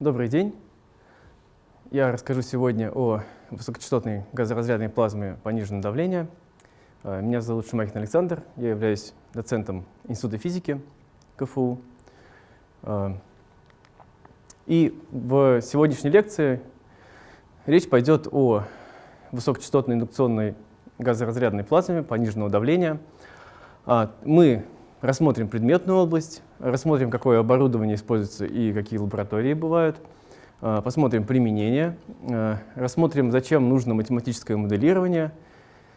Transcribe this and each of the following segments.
Добрый день. Я расскажу сегодня о высокочастотной газоразрядной плазме пониженного давления. А, меня зовут Шумахин Александр, я являюсь доцентом Института физики КФУ. А, и в сегодняшней лекции речь пойдет о высокочастотной индукционной газоразрядной плазме пониженного давления. А, мы рассмотрим предметную область, рассмотрим, какое оборудование используется и какие лаборатории бывают, а, посмотрим применение, а, рассмотрим, зачем нужно математическое моделирование,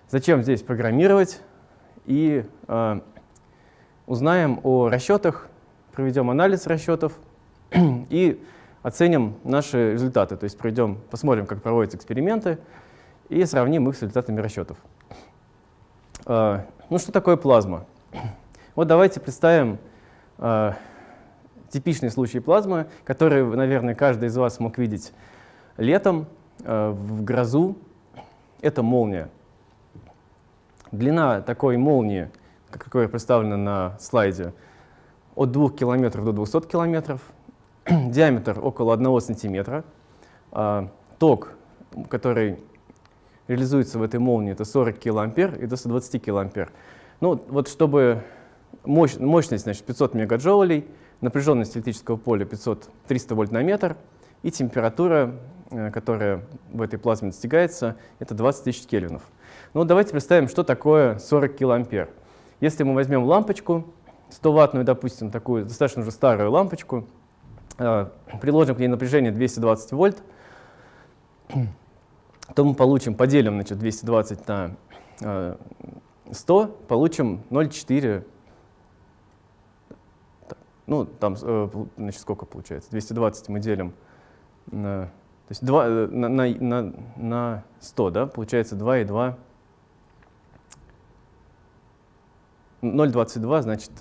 зачем здесь программировать, и узнаем о расчетах, проведем анализ расчетов и оценим наши результаты, то есть проведем, посмотрим, как проводятся эксперименты, и сравним их с результатами расчетов. Ну что такое плазма? Вот давайте представим э, типичный случай плазмы, который, наверное, каждый из вас мог видеть летом э, в грозу. Это молния. Длина такой молнии, какая представлена на слайде, от 2 км до 200 км, диаметр около 1 см, э, ток, который реализуется в этой молнии, это 40 кА и до 120 кА. Ну, вот чтобы мощь, мощность значит, 500 мегаджоулей, напряженность электрического поля 500, 300 вольт на метр, и температура, э, которая в этой плазме достигается, это 20 тысяч кельвинов. Ну, давайте представим, что такое 40 килоампер. Если мы возьмем лампочку, 100-ваттную, допустим, такую достаточно уже старую лампочку, э, приложим к ней напряжение 220 вольт, то мы получим, поделим значит, 220 на 100, э, получим 0,4 ну, там, э, значит, сколько получается? 220 мы делим на, то есть 2, э, на, на, на, на 100, да, получается 2,2. 0,22, значит,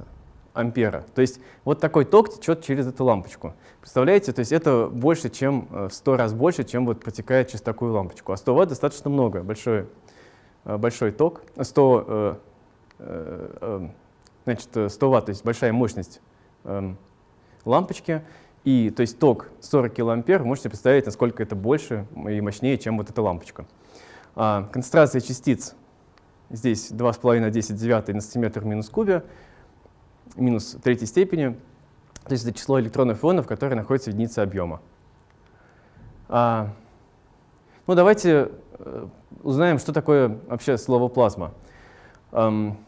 ампера. То есть вот такой ток течет через эту лампочку. Представляете, то есть это больше, чем э, в 100 раз больше, чем вот протекает через такую лампочку. А 100 ватт достаточно много, большой, большой ток. 100, значит, 100 ватт, то есть большая мощность Эм, лампочки. И, то есть ток 40 килоампер, можете представить, насколько это больше и мощнее, чем вот эта лампочка. А, концентрация частиц здесь 2,5 на 10 девятый на сантиметр минус кубе, минус третьей степени. То есть это число электронов и ионов, которые находятся в единице объема. А, ну, давайте э, узнаем, что такое вообще слово плазма. Эм,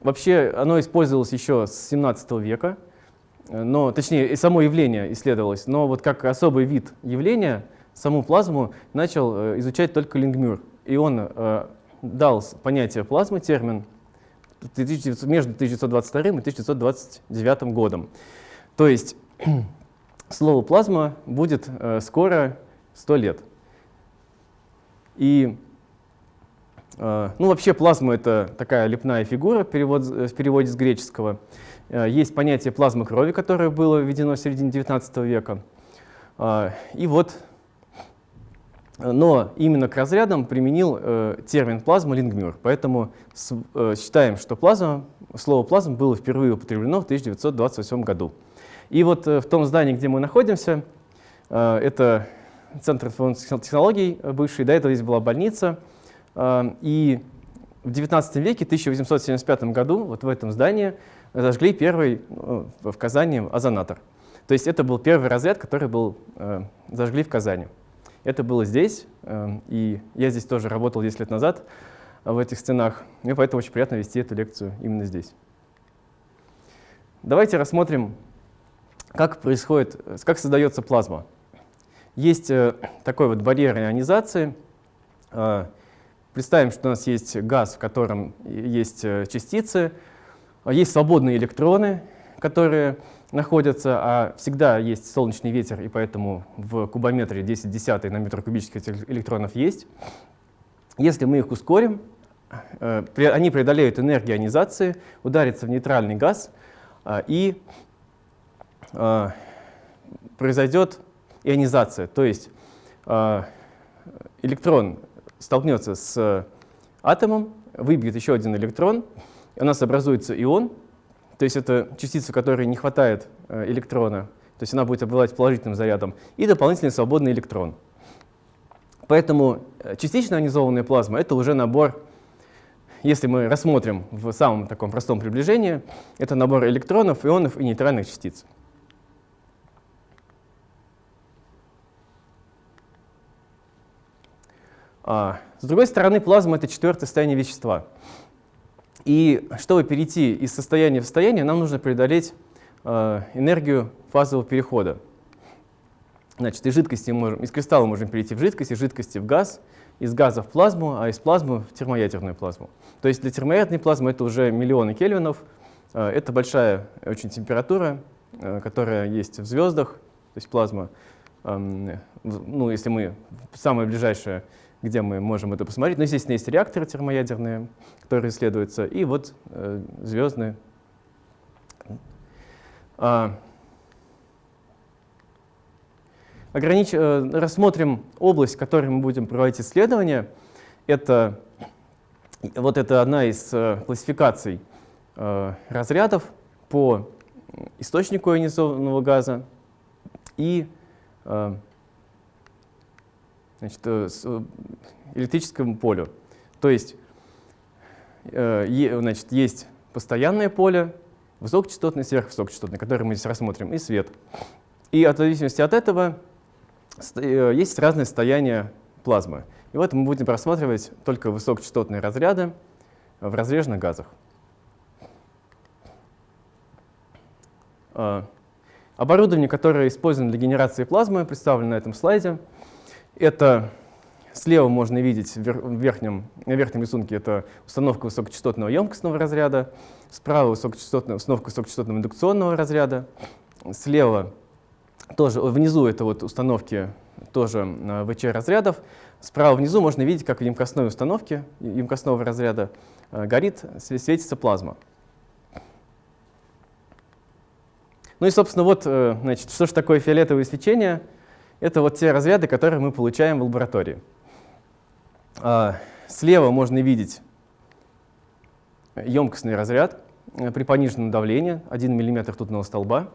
Вообще оно использовалось еще с 17 века, но, точнее, само явление исследовалось, но вот как особый вид явления саму плазму начал э, изучать только Лингмюр. И он э, дал понятие плазмы, термин, между 1922 и 1929 годом. То есть слово плазма будет э, скоро 100 лет. И Э, ну, вообще плазма — это такая лепная фигура перевод, э, в переводе с греческого. Э, есть понятие плазмы крови, которое было введено в середине XIX века. И вот, но именно к разрядам применил термин плазма Лингмюр. Поэтому считаем, что плазма, слово плазма было впервые употреблено в 1928 году. И вот в том здании, где мы находимся, это Центр информационных технологий бывший, до этого здесь была больница — и в 19 веке, в 1875 году, вот в этом здании зажгли первый ну, в Казани озонатор. То есть это был первый разряд, который был, э, зажгли в Казани. Это было здесь, э, и я здесь тоже работал 10 лет назад в этих стенах, мне поэтому очень приятно вести эту лекцию именно здесь. Давайте рассмотрим, как происходит, как создается плазма. Есть э, такой вот барьер ионизации, э, Представим, что у нас есть газ, в котором есть э, частицы, а есть свободные электроны, которые находятся, а всегда есть солнечный ветер, и поэтому в кубометре 10 десятый на метр кубических электронов есть. Если мы их ускорим, э, они преодолеют энергию ионизации, ударятся в нейтральный газ, а, и а, произойдет ионизация, то есть электрон столкнется с атомом, выбьет еще один электрон, у нас образуется ион, то есть это частица, которой не хватает э, электрона, то есть она будет обладать положительным зарядом, и дополнительный свободный электрон. Поэтому э, частично ионизованная плазма — это уже набор, если мы рассмотрим в самом таком простом приближении, это набор электронов, ионов и нейтральных частиц. С другой стороны, плазма — это четвертое состояние вещества. И чтобы перейти из состояния в состояние, нам нужно преодолеть э, энергию фазового перехода. Значит, из жидкости можем, из кристалла можем перейти в жидкость, из жидкости в газ, из газа в плазму, а из плазмы в термоядерную плазму. То есть для термоядерной плазмы это уже миллионы кельвинов. Э, это большая очень температура, э, которая есть в звездах, то есть плазма. Эм, ну, если мы самое ближайшее, где мы можем это посмотреть. Но, естественно, есть реакторы термоядерные, которые исследуются, и вот э, звездные. А, огранич... Э, рассмотрим область, в которой мы будем проводить исследования. Это, вот это одна из э, классификаций э, разрядов по источнику ионизованного газа и значит, электрическому полю. То есть значит, есть постоянное поле, высокочастотное, сверхвысокочастотное, которое мы здесь рассмотрим, и свет. И от зависимости от этого Э, есть разные состояния плазмы. И вот мы будем рассматривать только высокочастотные разряды в разреженных газах. Оборудование, которое использовано для генерации плазмы, представлено на этом слайде. Это слева можно видеть в верхнем, на верхнем рисунке это установка высокочастотного емкостного разряда, справа высокочастотная, установка высокочастотного индукционного разряда, слева тоже внизу это вот установки тоже э, ВЧ-разрядов. Справа внизу можно видеть, как в емкостной установке емкостного разряда э, горит, светится плазма. Ну и, собственно, вот, э, значит, что же такое фиолетовое свечение? Это вот те разряды, которые мы получаем в лаборатории. А, слева можно видеть емкостный разряд при пониженном давлении, 1 мм ртутного столба.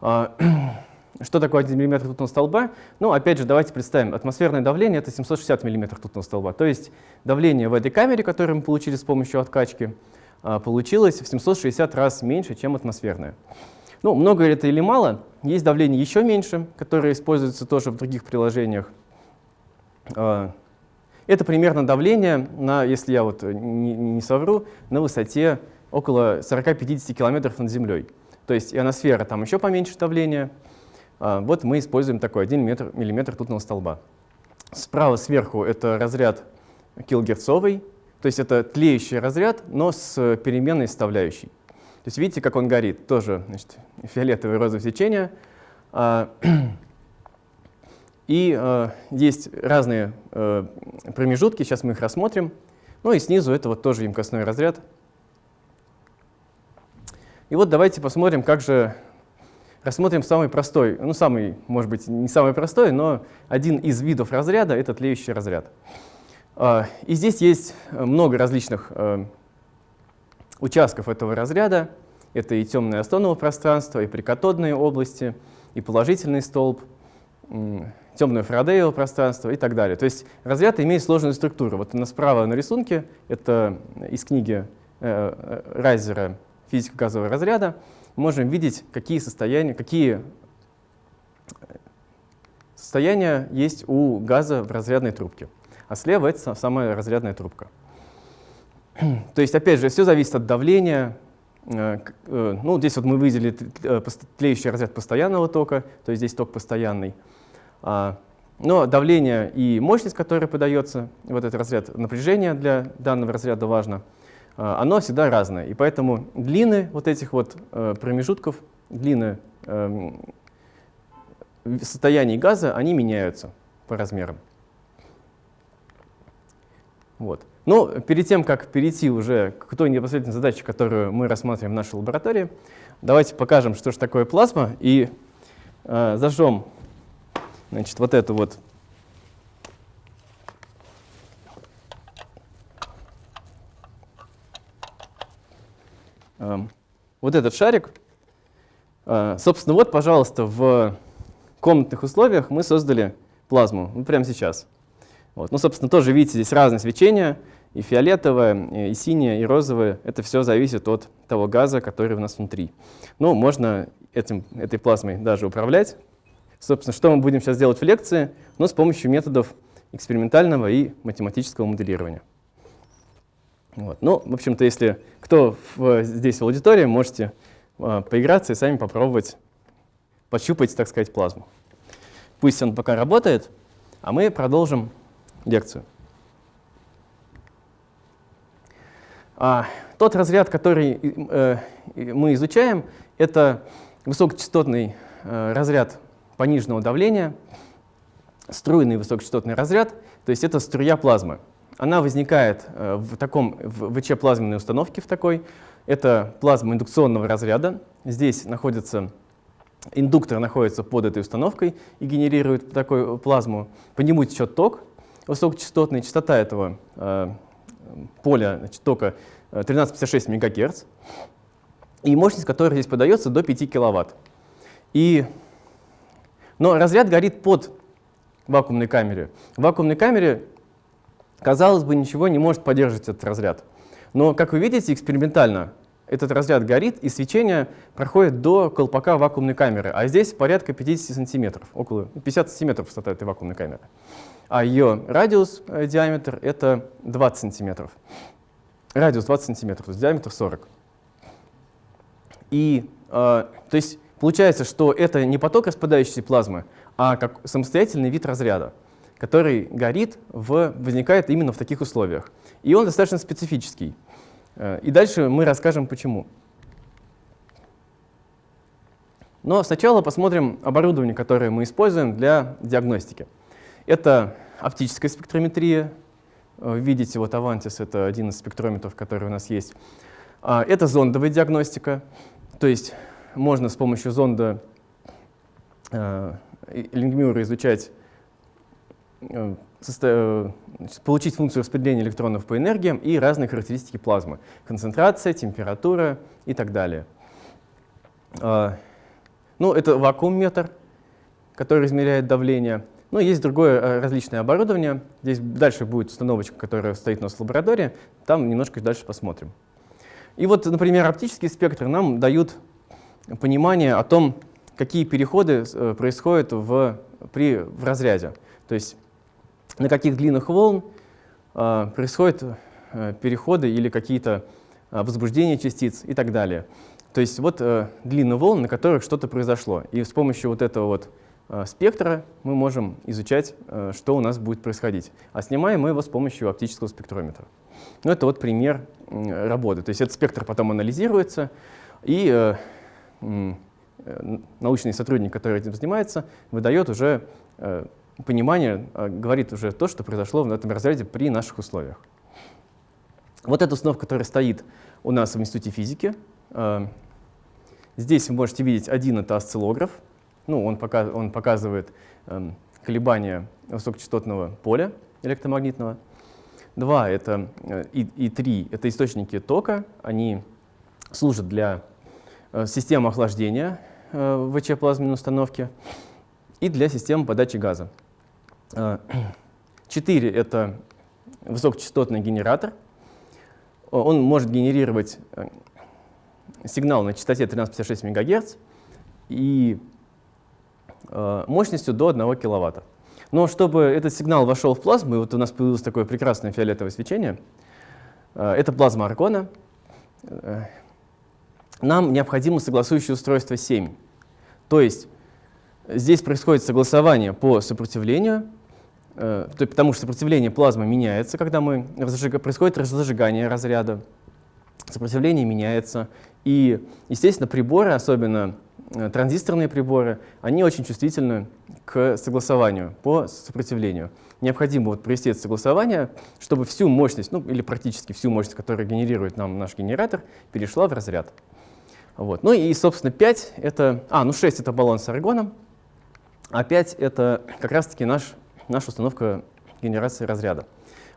А, Что такое 1 мм ртутного столба? Ну, опять же, давайте представим, атмосферное давление — это 760 мм ртутного столба. То есть давление в этой камере, которое мы получили с помощью откачки, а, получилось в 760 раз меньше, чем атмосферное. Ну, много это или мало? Есть давление еще меньше, которое используется тоже в других приложениях. А, это примерно давление, на, если я вот не, не совру, на высоте около 40-50 километров над Землей. То есть ионосфера там еще поменьше давления, а, вот мы используем такой 1 метр, миллиметр ртутного столба. Справа сверху это разряд килогерцовый, то есть это тлеющий разряд, но с переменной составляющей. То есть видите, как он горит, тоже значит, фиолетовое розовое свечение. А, и а, есть разные промежутки, сейчас мы их рассмотрим. Ну и снизу это вот тоже емкостной разряд. И вот давайте посмотрим, как же Рассмотрим самый простой, ну самый, может быть, не самый простой, но один из видов разряда — это тлеющий разряд. А, и здесь есть много различных э, участков этого разряда. Это и темное остоново пространство, и прикатодные области, и положительный столб, темное фарадеево пространство и так далее. То есть разряд имеет сложную структуру. Вот на справа на рисунке, это из книги э, э, Райзера «Физика газового разряда», можем видеть, какие состояния, какие состояния есть у газа в разрядной трубке. А слева это самая разрядная трубка. То есть, опять же, все зависит от давления. Э, э, ну, здесь вот мы выделили э, тлеющий разряд постоянного тока, то есть здесь ток постоянный. А, но давление и мощность, которая подается, вот этот разряд напряжения для данного разряда важно — оно всегда разное. И поэтому длины вот этих вот промежутков, длины эм, состояний газа, они меняются по размерам. Вот. Но перед тем, как перейти уже к той непосредственной задаче, которую мы рассматриваем в нашей лаборатории, давайте покажем, что же такое плазма, и э, зажжем значит, вот эту вот Эм, вот этот шарик, А, собственно, вот, пожалуйста, в комнатных условиях мы создали плазму, ну, прямо сейчас. Вот. Ну, собственно, тоже видите, здесь разное свечение, и фиолетовое, и синее, и розовое. Это все зависит от того газа, который у нас внутри. Ну, можно этим, этой плазмой даже управлять. Собственно, что мы будем сейчас делать в лекции? Ну, с помощью методов экспериментального и математического моделирования. Вот. Ну, в общем-то, если кто в, здесь в аудитории, можете э, поиграться и сами попробовать пощупать, так сказать, плазму. Пусть он пока работает, а мы продолжим лекцию. А, тот разряд, который э, мы изучаем, это высокочастотный э, разряд пониженного давления, струйный высокочастотный разряд, то есть это струя плазмы. Она возникает э, в таком в ВЧ-плазменной установке в такой. Это плазма индукционного разряда. Здесь находится индуктор находится под этой установкой и генерирует такую плазму. По нему течет ток высокочастотный, частота этого э, поля значит, тока 1356 э, МГц, и мощность которой здесь подается до 5 киловатт. И, но разряд горит под вакуумной камере. В вакуумной камере Казалось бы, ничего не может поддерживать этот разряд. Но, как вы видите, экспериментально этот разряд горит, и свечение проходит до колпака вакуумной камеры. А здесь порядка 50 сантиметров, около 50 сантиметров высота этой вакуумной камеры. А ее радиус, э, диаметр — это 20 сантиметров. Радиус 20 сантиметров, то есть диаметр 40. И, э, то есть, получается, что это не поток распадающейся плазмы, а как самостоятельный вид разряда который горит, в, возникает именно в таких условиях. И он достаточно специфический. Э, и дальше мы расскажем, почему. Но сначала посмотрим оборудование, которое мы используем для диагностики. Это оптическая спектрометрия. Вы видите, вот Avantis — это один из спектрометров, который у нас есть. А, это зондовая диагностика, то есть можно с помощью зонда э, Лингмюра изучать Э, э, получить функцию распределения электронов по энергиям и разные характеристики плазмы. Концентрация, температура и так далее. А, ну, это вакуум-метр, который измеряет давление. Ну, есть другое э, различное оборудование. Здесь дальше будет установочка, которая стоит у нас в лаборатории. Там немножко дальше посмотрим. И вот, например, оптические спектры нам дают понимание о том, какие переходы происходят в, при, в разряде. То есть на каких длинных волн э, происходят э, переходы или какие-то э, возбуждения частиц и так далее. То есть вот э, длины волн, на которых что-то произошло. И с помощью вот этого вот э, спектра мы можем изучать, э, что у нас будет происходить. А снимаем мы его с помощью оптического спектрометра. Ну, это вот пример э, работы. То есть этот спектр потом анализируется, и э, э, научный сотрудник, который этим занимается, выдает уже э, понимание говорит уже то, что произошло в этом разряде при наших условиях. Вот эта установка, которая стоит у нас в Институте физики. Здесь вы можете видеть один — это осциллограф. Ну, он, пока, он показывает эм, колебания высокочастотного поля электромагнитного. Два — это, э, и, и три — это источники тока. Они служат для э, системы охлаждения э, ВЧ-плазменной установке и для системы подачи газа. 4 — это высокочастотный генератор. Он может генерировать э, сигнал на частоте 1356 МГц и э, мощностью до 1 кВт. Но чтобы этот сигнал вошел в плазму, и вот у нас появилось такое прекрасное фиолетовое свечение, э, это плазма аргона, нам необходимо согласующее устройство 7. То есть здесь происходит согласование по сопротивлению, Э, потому что сопротивление плазмы меняется, когда мы происходит разжигание разряда, сопротивление меняется. И, естественно, приборы, особенно э, транзисторные приборы, они очень чувствительны к согласованию по сопротивлению. Необходимо вот провести это согласование, чтобы всю мощность, ну или практически всю мощность, которую генерирует нам наш генератор, перешла в разряд. Вот. Ну и, собственно, 5 — это... А, ну 6 — это баллон с аргоном, а 5 — это как раз-таки наш наша установка генерации разряда.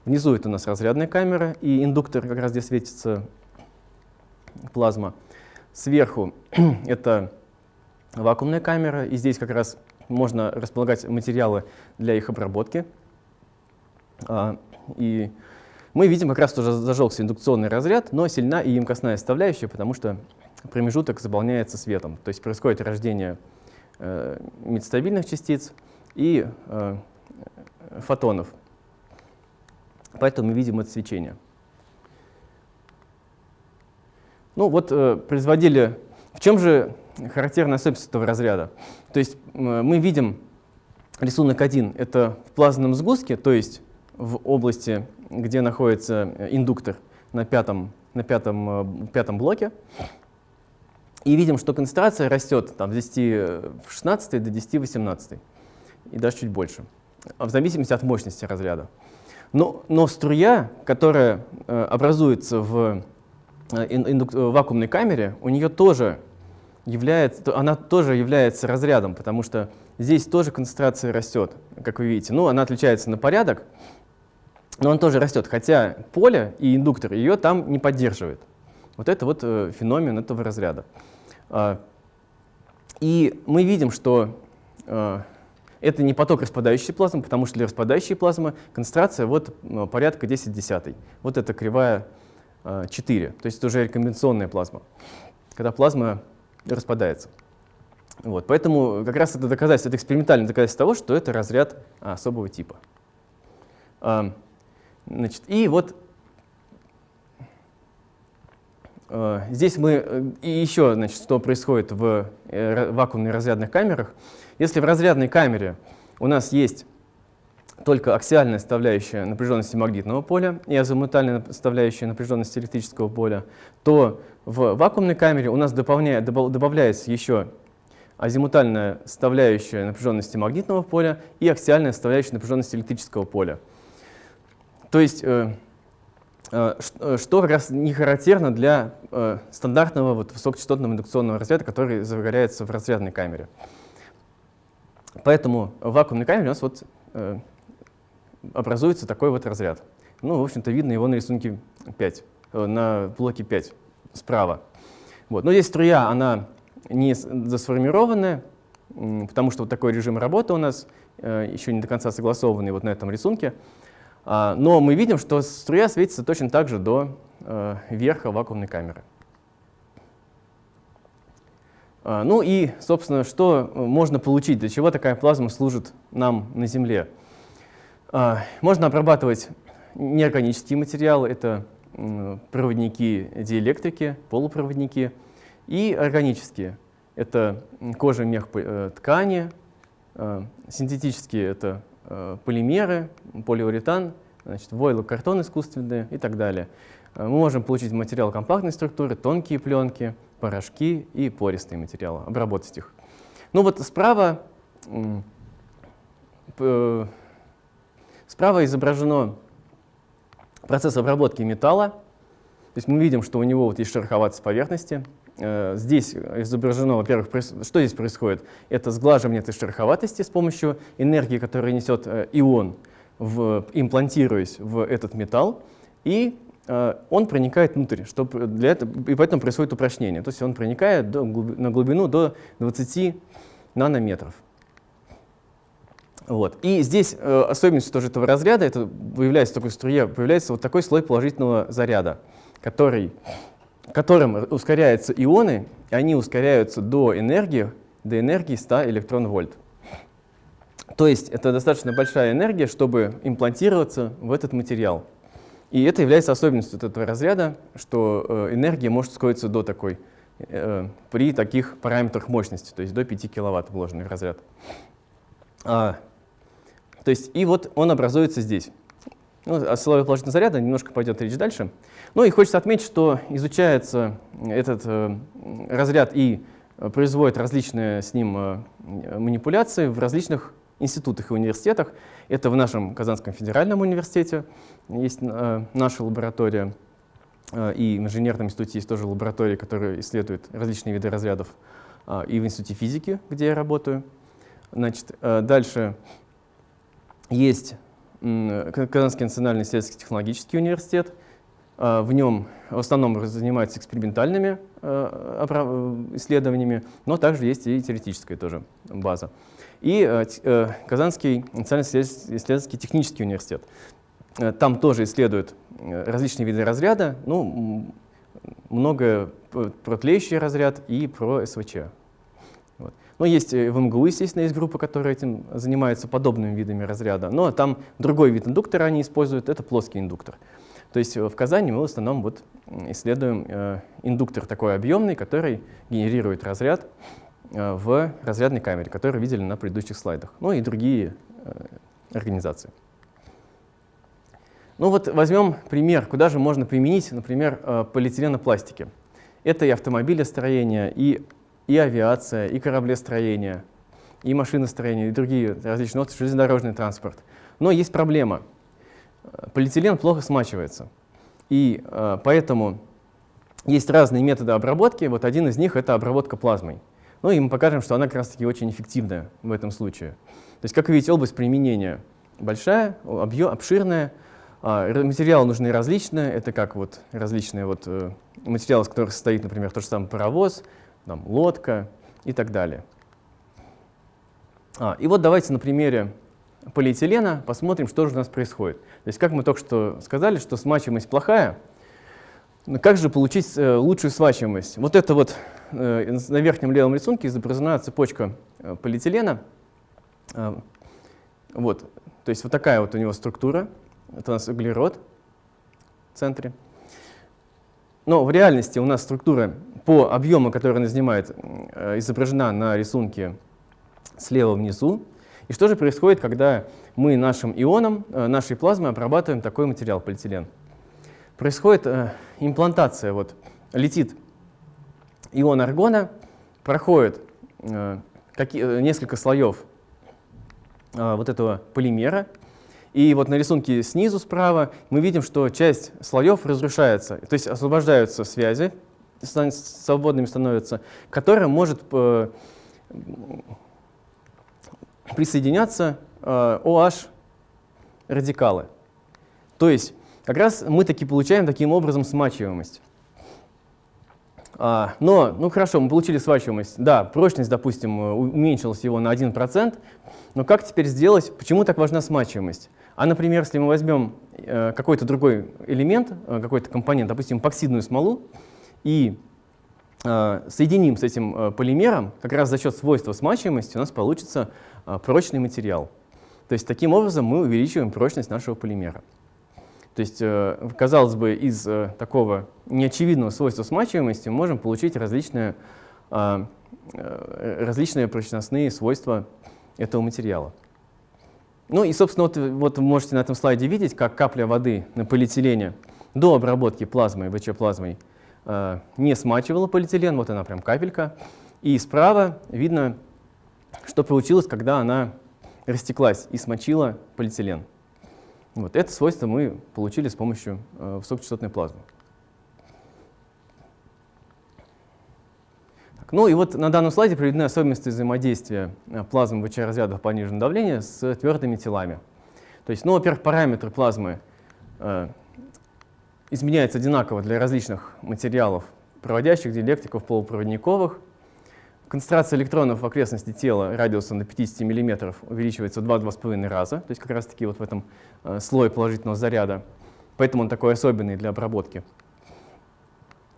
Внизу это у нас разрядная камера, и индуктор как раз здесь светится плазма. Сверху это вакуумная камера, и здесь как раз можно располагать материалы для их обработки. А, и мы видим как раз тоже зажегся индукционный разряд, но сильна и емкостная составляющая, потому что промежуток заполняется светом. То есть происходит рождение э, метастабильных частиц и э, фотонов. Поэтому мы видим это свечение. Ну вот э, производили... В чем же характерная особенность этого разряда? То есть э, мы видим рисунок 1 — это в плазменном сгустке, то есть в области, где находится э, индуктор на пятом, на пятом, пятом блоке. И видим, что концентрация растет там, с 10 в 16 до 10 в 18, и даже чуть больше, в зависимости от мощности разряда. Но, но струя, которая э, образуется в э, вакуумной камере, у нее тоже является, она тоже является разрядом, потому что здесь тоже концентрация растет, как вы видите. Ну, она отличается на порядок, но он тоже растет, хотя поле и индуктор ее там не поддерживает. Вот это вот э, феномен этого разряда. Э, и мы видим, что э, это не поток распадающей плазмы, потому что для распадающей плазмы концентрация вот э, порядка 10 десятый. Вот эта кривая э, 4, то есть это уже рекомбинационная плазма, когда плазма распадается. Вот, поэтому как раз это доказательство, это экспериментальное доказательство того, что это разряд особого типа. А, значит, и вот а, здесь мы, э, и еще, значит, что происходит в э, вакуумных разрядных камерах. Если в разрядной камере у нас есть только аксиальная составляющая напряженности магнитного поля и азимутальная составляющая напряженности электрического поля, то в вакуумной камере у нас добавляется еще азимутальная составляющая напряженности магнитного поля и аксиальная составляющая напряженности электрического поля. То есть, э, э, э, что как раз не характерно для стандартного вот, высокочастотного индукционного разряда, который загорается в разрядной камере. Поэтому в вакуумной камере у нас вот образуется такой вот разряд. Ну, в общем-то, видно его на рисунке 5, на блоке 5 справа. Вот. Но здесь струя, она не засформированная, потому что вот такой режим работы у нас э, еще не до конца согласованный вот на этом рисунке. А, но мы видим, что струя светится точно так же до э, верха вакуумной камеры. А, ну и, собственно, что можно получить, для чего такая плазма служит нам на Земле? А, можно обрабатывать неорганические материалы, это проводники диэлектрики, полупроводники, и органические. Это кожа, мех, э, ткани, э, синтетические — это э, полимеры, полиуретан, значит, войлокартон искусственный и так далее. Мы можем получить материал компактной структуры, тонкие пленки, порошки и пористые материалы, обработать их. Ну вот справа, справа изображено процесс обработки металла. То есть мы видим, что у него вот есть шероховатость поверхности. Э, здесь изображено, во-первых, что здесь происходит? Это сглаживание этой шероховатости с помощью энергии, которую несет э, ион, в, имплантируясь в этот металл, и э, он проникает внутрь, что для этого, и поэтому происходит упрочнение. То есть он проникает до, на глубину до 20 нанометров. Вот. И здесь э, особенностью тоже этого разряда, это появляется такой струе, появляется вот такой слой положительного заряда, который, которым ускоряются ионы, и они ускоряются до энергии, до энергии 100 электрон-вольт. То есть это достаточно большая энергия, чтобы имплантироваться в этот материал. И это является особенностью этого разряда, что э, энергия может ускориться до такой, э, при таких параметрах мощности, то есть до 5 киловатт вложенный в разряд. То есть, и вот он образуется здесь. Ну, о силовой положительного заряда немножко пойдет речь дальше. Ну и хочется отметить, что изучается этот э, разряд и производит различные с ним э, манипуляции в различных институтах и университетах. Это в нашем Казанском федеральном университете есть э, наша лаборатория, э, и в инженерном институте есть тоже лаборатория, которая исследует различные виды разрядов, э, и в институте физики, где я работаю. Значит, э, дальше есть Казанский национальный исследовательский технологический университет, В нем в основном занимаются экспериментальными исследованиями, но также есть и теоретическая тоже база. И Казанский национально-исследовательский технический университет. Там тоже исследуют различные виды разряда, ну, много про тлеющий разряд и про СВЧ. Но есть э, в МГУ, естественно, есть группа, которая этим занимается подобными видами разряда, но там другой вид индуктора они используют, это плоский индуктор. То есть э, в Казани мы в основном вот исследуем э, индуктор такой объемный, который генерирует разряд э, в разрядной камере, который видели на предыдущих слайдах, ну и другие э, организации. Ну вот возьмем пример, куда же можно применить, например, э, полиэтиленопластики. Это и автомобилестроение, и, и авиация, и кораблестроение, и машиностроение, и другие различные отрасли, железнодорожный транспорт. Но есть проблема. Полиэтилен плохо смачивается. И э, поэтому есть разные методы обработки. Вот один из них — это обработка плазмой. Ну и мы покажем, что она как раз-таки очень эффективная в этом случае. То есть, как вы видите, область применения большая, объем, обширная, а, материалы нужны различные, это как вот различные вот, э, материалы, из которых состоит, например, тот же самый паровоз, там, лодка и так далее. А, и вот давайте на примере полиэтилена посмотрим, что же у нас происходит. То есть, как мы только что сказали, что смачиваемость плохая, но как же получить э, лучшую свачиваемость? Вот это вот э, на верхнем левом рисунке изображена цепочка э, полиэтилена. Э, вот, то есть вот такая вот у него структура. Это у нас углерод в центре. Но в реальности у нас структура по объему, который она занимает, э, изображена на рисунке слева внизу. И что же происходит, когда мы нашим ионом, э, нашей плазмой обрабатываем такой материал, полиэтилен? Происходит э, имплантация. Вот, летит ион аргона, проходит несколько слоев вот этого полимера, и вот на рисунке снизу справа мы видим, что часть слоев разрушается, то есть освобождаются связи, свободными становятся, к которым может э, присоединяться э, OH радикалы. То есть как раз мы таки получаем таким образом смачиваемость. А, но, ну хорошо, мы получили свачиваемость. Да, прочность, допустим, уменьшилась его на 1%, но как теперь сделать, почему так важна смачиваемость? А, например, если мы возьмем э, какой-то другой элемент, э, какой-то компонент, допустим, эпоксидную смолу, и э, соединим с этим полимером, как раз за счет свойства смачиваемости у нас получится прочный материал. То есть таким образом мы увеличиваем прочность нашего полимера. То есть, казалось бы, из такого неочевидного свойства смачиваемости мы можем получить различные, различные прочностные свойства этого материала. Ну и, собственно, вот, вот вы можете на этом слайде видеть, как капля воды на полиэтилене до обработки плазмой, ВЧ-плазмой, э, не смачивала полиэтилен, вот она прям капелька. И справа видно, что получилось, когда она растеклась и смочила полиэтилен. Вот это свойство мы получили с помощью э, высокочастотной плазмы. Ну и вот на данном слайде приведены особенности взаимодействия э, плазмы ВЧ-разрядов пониженного давления с твердыми телами. То есть, ну, во-первых, параметры плазмы э, изменяются одинаково для различных материалов, проводящих, диэлектриков, полупроводниковых. Концентрация электронов в окрестности тела радиусом до 50 мм увеличивается в 2-2,5 раза, то есть как раз-таки вот в этом э, слое положительного заряда. Поэтому он такой особенный для обработки.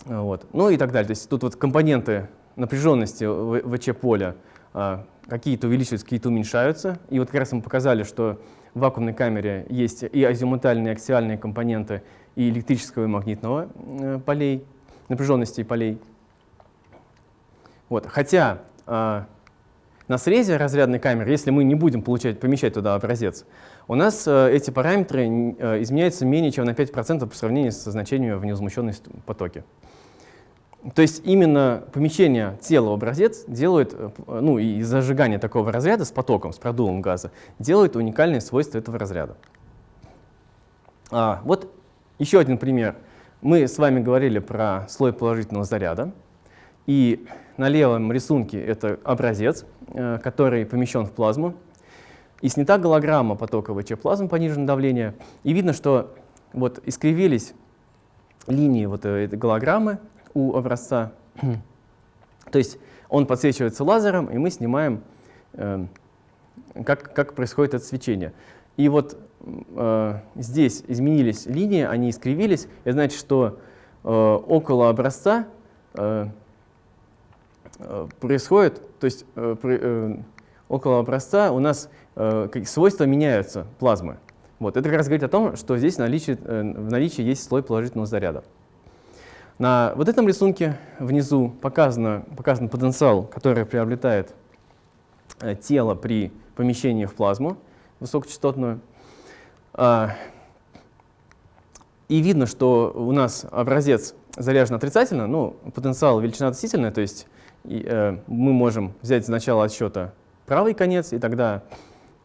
Вот. Ну и так далее. То есть тут вот компоненты напряженности ВЧ-поля а, какие-то увеличиваются, какие-то уменьшаются. И вот как раз мы показали, что в вакуумной камере есть и азимутальные, и аксиальные компоненты и электрического и магнитного э, полей, напряженности полей. Вот. Хотя а, на срезе разрядной камеры, если мы не будем получать, помещать туда образец, у нас а, эти параметры а, изменяются менее чем на 5% по сравнению со значениями в невозмущенной потоке. То есть именно помещение тела в образец делает, э, ну и зажигание такого разряда с потоком, с продувом газа, делает уникальные свойства этого разряда. А, вот еще один пример. Мы с вами говорили про слой положительного заряда. И на левом рисунке это образец, э, который помещен в плазму. И снята голограмма потока ВЧ плазмы пониженного давления. И видно, что вот искривились линии вот этой голограммы у образца. То есть он подсвечивается лазером, и мы снимаем, э, как, как происходит это свечение. И вот э, здесь изменились линии, они искривились. Это значит, что э, около образца э, э происходит, то есть э, э, около образца у нас э, свойства меняются плазмы. Вот. Это как раз говорит о том, что здесь наличие, э, в наличии есть слой положительного заряда. На вот этом рисунке внизу показано, показан потенциал, который приобретает э, тело при помещении в плазму высокочастотную. А, и видно, что у нас образец заряжен отрицательно, ну, потенциал величина относительная, то есть и, э, мы можем взять с начала отсчета правый конец, и тогда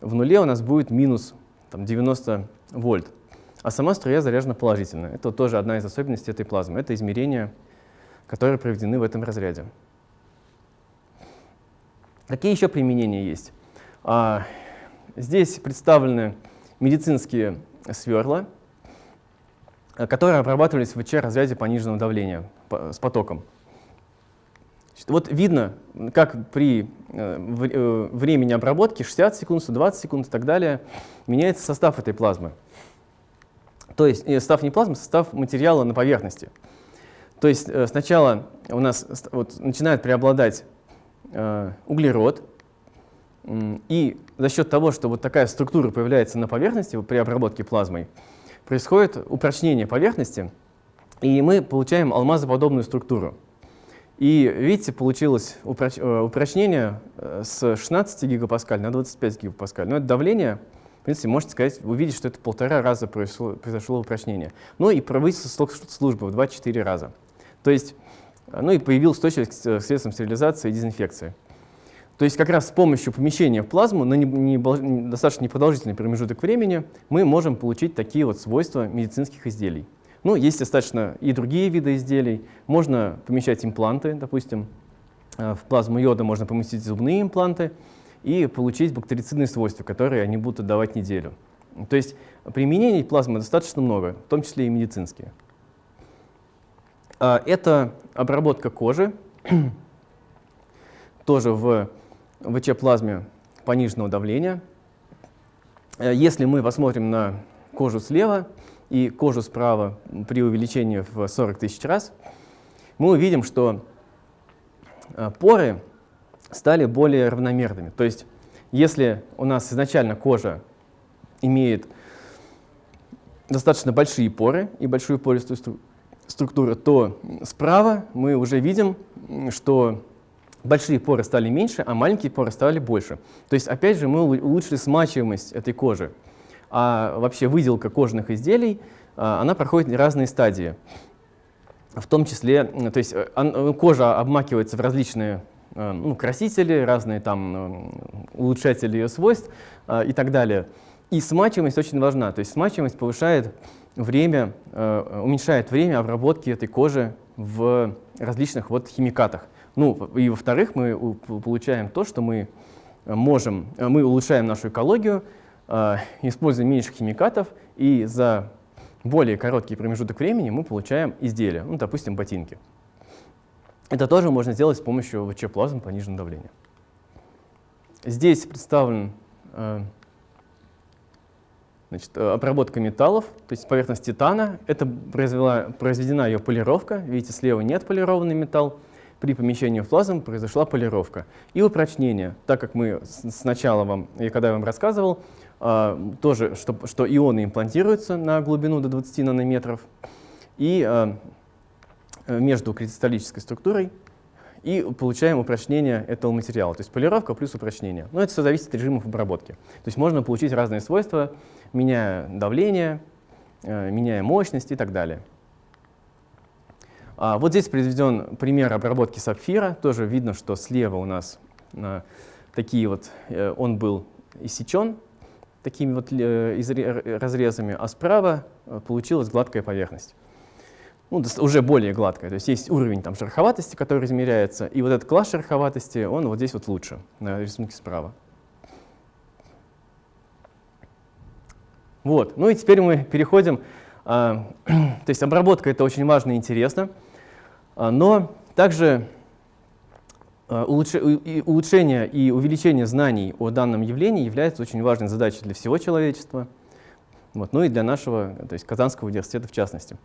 в нуле у нас будет минус там, 90 вольт. А сама струя заряжена положительно. Это тоже одна из особенностей этой плазмы. Это измерения, которые проведены в этом разряде. Какие еще применения есть? А, здесь представлены медицинские сверла, которые обрабатывались в ВЧ-разряде пониженного давления с потоком. Вот видно, как при э, э, времени обработки 60 секунд, 120 секунд и так далее меняется состав этой плазмы. То есть э, состав не плазмы, состав материала на поверхности. То есть сначала у нас вот, начинает преобладать э, углерод, и за счет того, что вот такая структура появляется на поверхности при обработке плазмой, происходит упрочнение поверхности, и мы получаем алмазоподобную структуру. И видите, получилось э, упрочнение э, с 16 гигапаскаль на 25 гигапаскаль. Но это давление, в принципе, можете сказать, увидеть, что это полтора раза произошло, произошло упрочнение. Ну и повысился срок службы в 2-4 раза. То есть, э, ну и появилась устойчивость к средствам стерилизации и дезинфекции. То есть как раз с помощью помещения в плазму на не, не, достаточно непродолжительный промежуток времени мы можем получить такие вот свойства медицинских изделий. Ну, есть достаточно и другие виды изделий. Можно помещать импланты, допустим, э, в плазму йода можно поместить зубные импланты и получить бактерицидные свойства, которые они будут отдавать неделю. То есть применений плазмы достаточно много, в том числе и медицинские. А, это обработка кожи, тоже в ВЧ-плазме пониженного давления. Э, если мы посмотрим на кожу слева, и кожу справа при увеличении в 40 тысяч раз, мы увидим, что э, поры стали более равномерными. То есть если у нас изначально кожа имеет достаточно большие поры и большую пористую структуру, то справа мы уже видим, что большие поры стали меньше, а маленькие поры стали больше. То есть опять же мы улучшили смачиваемость этой кожи а вообще выделка кожных изделий, а, она проходит разные стадии. В том числе, то есть э, кожа обмакивается в различные э, ну, красители, разные там улучшатели ее свойств а, и так далее. И смачиваемость очень важна. То есть смачиваемость повышает время, э, уменьшает время обработки этой кожи в различных вот химикатах. Ну, и во-вторых, мы получаем то, что мы можем, мы улучшаем нашу экологию, а, используем меньше химикатов, и за более короткий промежуток времени мы получаем изделия, ну, допустим, ботинки. Это тоже можно сделать с помощью ВЧ-плазм пониженного давления. Здесь представлен э, значит, обработка металлов, то есть поверхность титана. Это произвела, произведена ее полировка. Видите, слева нет полированный металл. При помещении в плазму произошла полировка. И упрочнение, так как мы сначала вам, и когда я вам рассказывал, а, тоже, что, что ионы имплантируются на глубину до 20 нанометров и а, между кристаллической структурой и получаем упрочнение этого материала, то есть полировка плюс упрочнение. Но это все зависит от режимов обработки. То есть можно получить разные свойства, меняя давление, а, меняя мощность и так далее. Вот здесь приведен пример обработки сапфира. Тоже видно, что слева у нас такие вот, э, он был иссечен такими вот э, разрезами, а справа э, получилась гладкая поверхность. Ну, уже более гладкая. То есть есть уровень там, шероховатости, который измеряется, и вот этот класс шероховатости, он вот здесь вот лучше, на рисунке справа. Вот. Ну и теперь мы переходим А, то есть обработка — это очень важно и интересно, а, но также а, улучшение и увеличение знаний о данном явлении является очень важной задачей для всего человечества, вот, ну и для нашего, то есть Казанского университета в частности.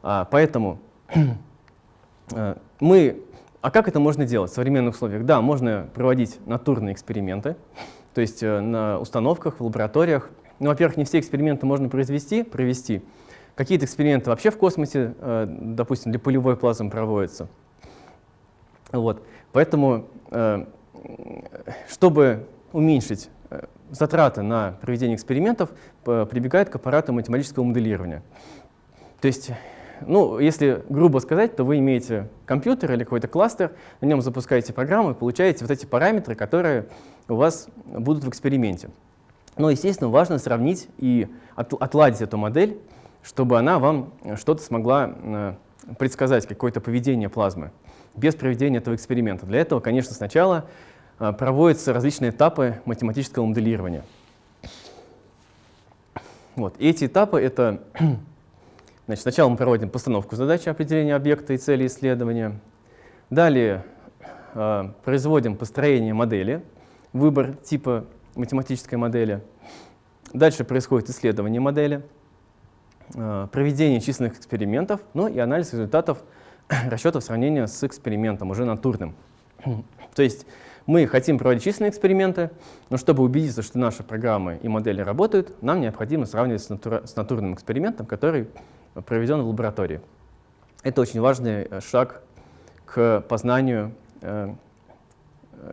Поэтому мы... А как это можно делать в современных условиях? Да, можно проводить натурные эксперименты, то есть э, на установках, в лабораториях. Ну, во-первых, не все эксперименты можно произвести, провести. Какие-то эксперименты вообще в космосе, э, допустим, для полевой плазмы проводятся. Вот. Поэтому, э, чтобы уменьшить затраты на проведение экспериментов, прибегает к аппарату математического моделирования. То есть, ну, если грубо сказать, то вы имеете компьютер или какой-то кластер, на нем запускаете программу и получаете вот эти параметры, которые у вас будут в эксперименте. Но, естественно, важно сравнить и отладить эту модель, чтобы она вам что-то смогла э, предсказать, какое-то поведение плазмы, без проведения этого эксперимента. Для этого, конечно, сначала э, проводятся различные этапы математического моделирования. Вот. Эти этапы — это... Значит, сначала мы проводим постановку задачи определения объекта и цели исследования. Далее э, производим построение модели, выбор типа математической модели. Дальше происходит исследование модели, э, проведение численных экспериментов, ну и анализ результатов расчетов сравнения с экспериментом, уже натурным. То есть мы хотим проводить численные эксперименты, но чтобы убедиться, что наши программы и модели работают, нам необходимо сравнивать с, натура с натурным экспериментом, который проведен в лаборатории. Это очень важный э, шаг к познанию э,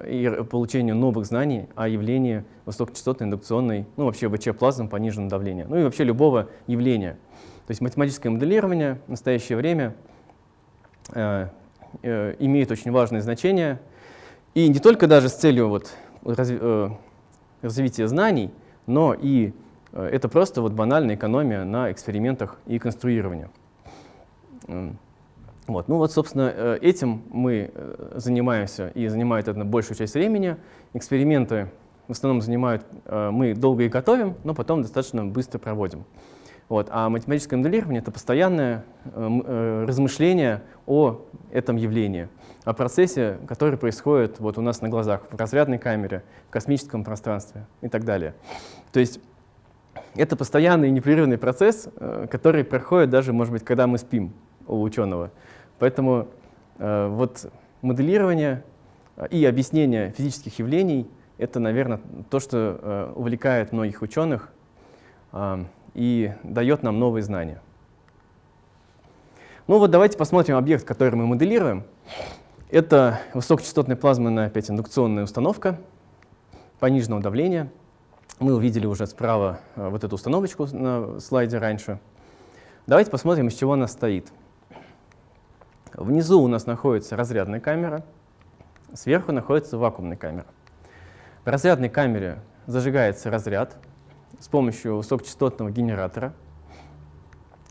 и получению новых знаний о явлении высокочастотной индукционной, ну вообще ВЧ-плазм пониженного давления, ну и вообще любого явления. То есть математическое моделирование в настоящее время э, э, имеет очень важное значение, и не только даже с целью вот, разви э, развития знаний, но и э, это просто вот банальная экономия на экспериментах и конструировании. Вот. Ну вот, собственно, э, этим мы э, занимаемся и занимает это большую часть времени. Эксперименты в основном занимают, э, мы долго их готовим, но потом достаточно быстро проводим. Вот. А математическое моделирование — это постоянное размышление о этом явлении, о процессе, который происходит вот у нас на глазах, в разрядной камере, в космическом пространстве и так далее. То есть это постоянный непрерывный процесс, который проходит даже, может быть, когда мы спим у ученого. Поэтому э, вот моделирование э, и объяснение физических явлений — это, наверное, то, что э, увлекает многих ученых э, и дает нам новые знания. Ну вот давайте посмотрим объект, который мы моделируем. Это высокочастотная плазменная опять индукционная установка пониженного давления. Мы увидели уже справа э, вот эту установочку на слайде раньше. Давайте посмотрим, из чего она стоит. Внизу у нас находится разрядная камера, сверху находится вакуумная камера. В разрядной камере зажигается разряд с помощью высокочастотного генератора,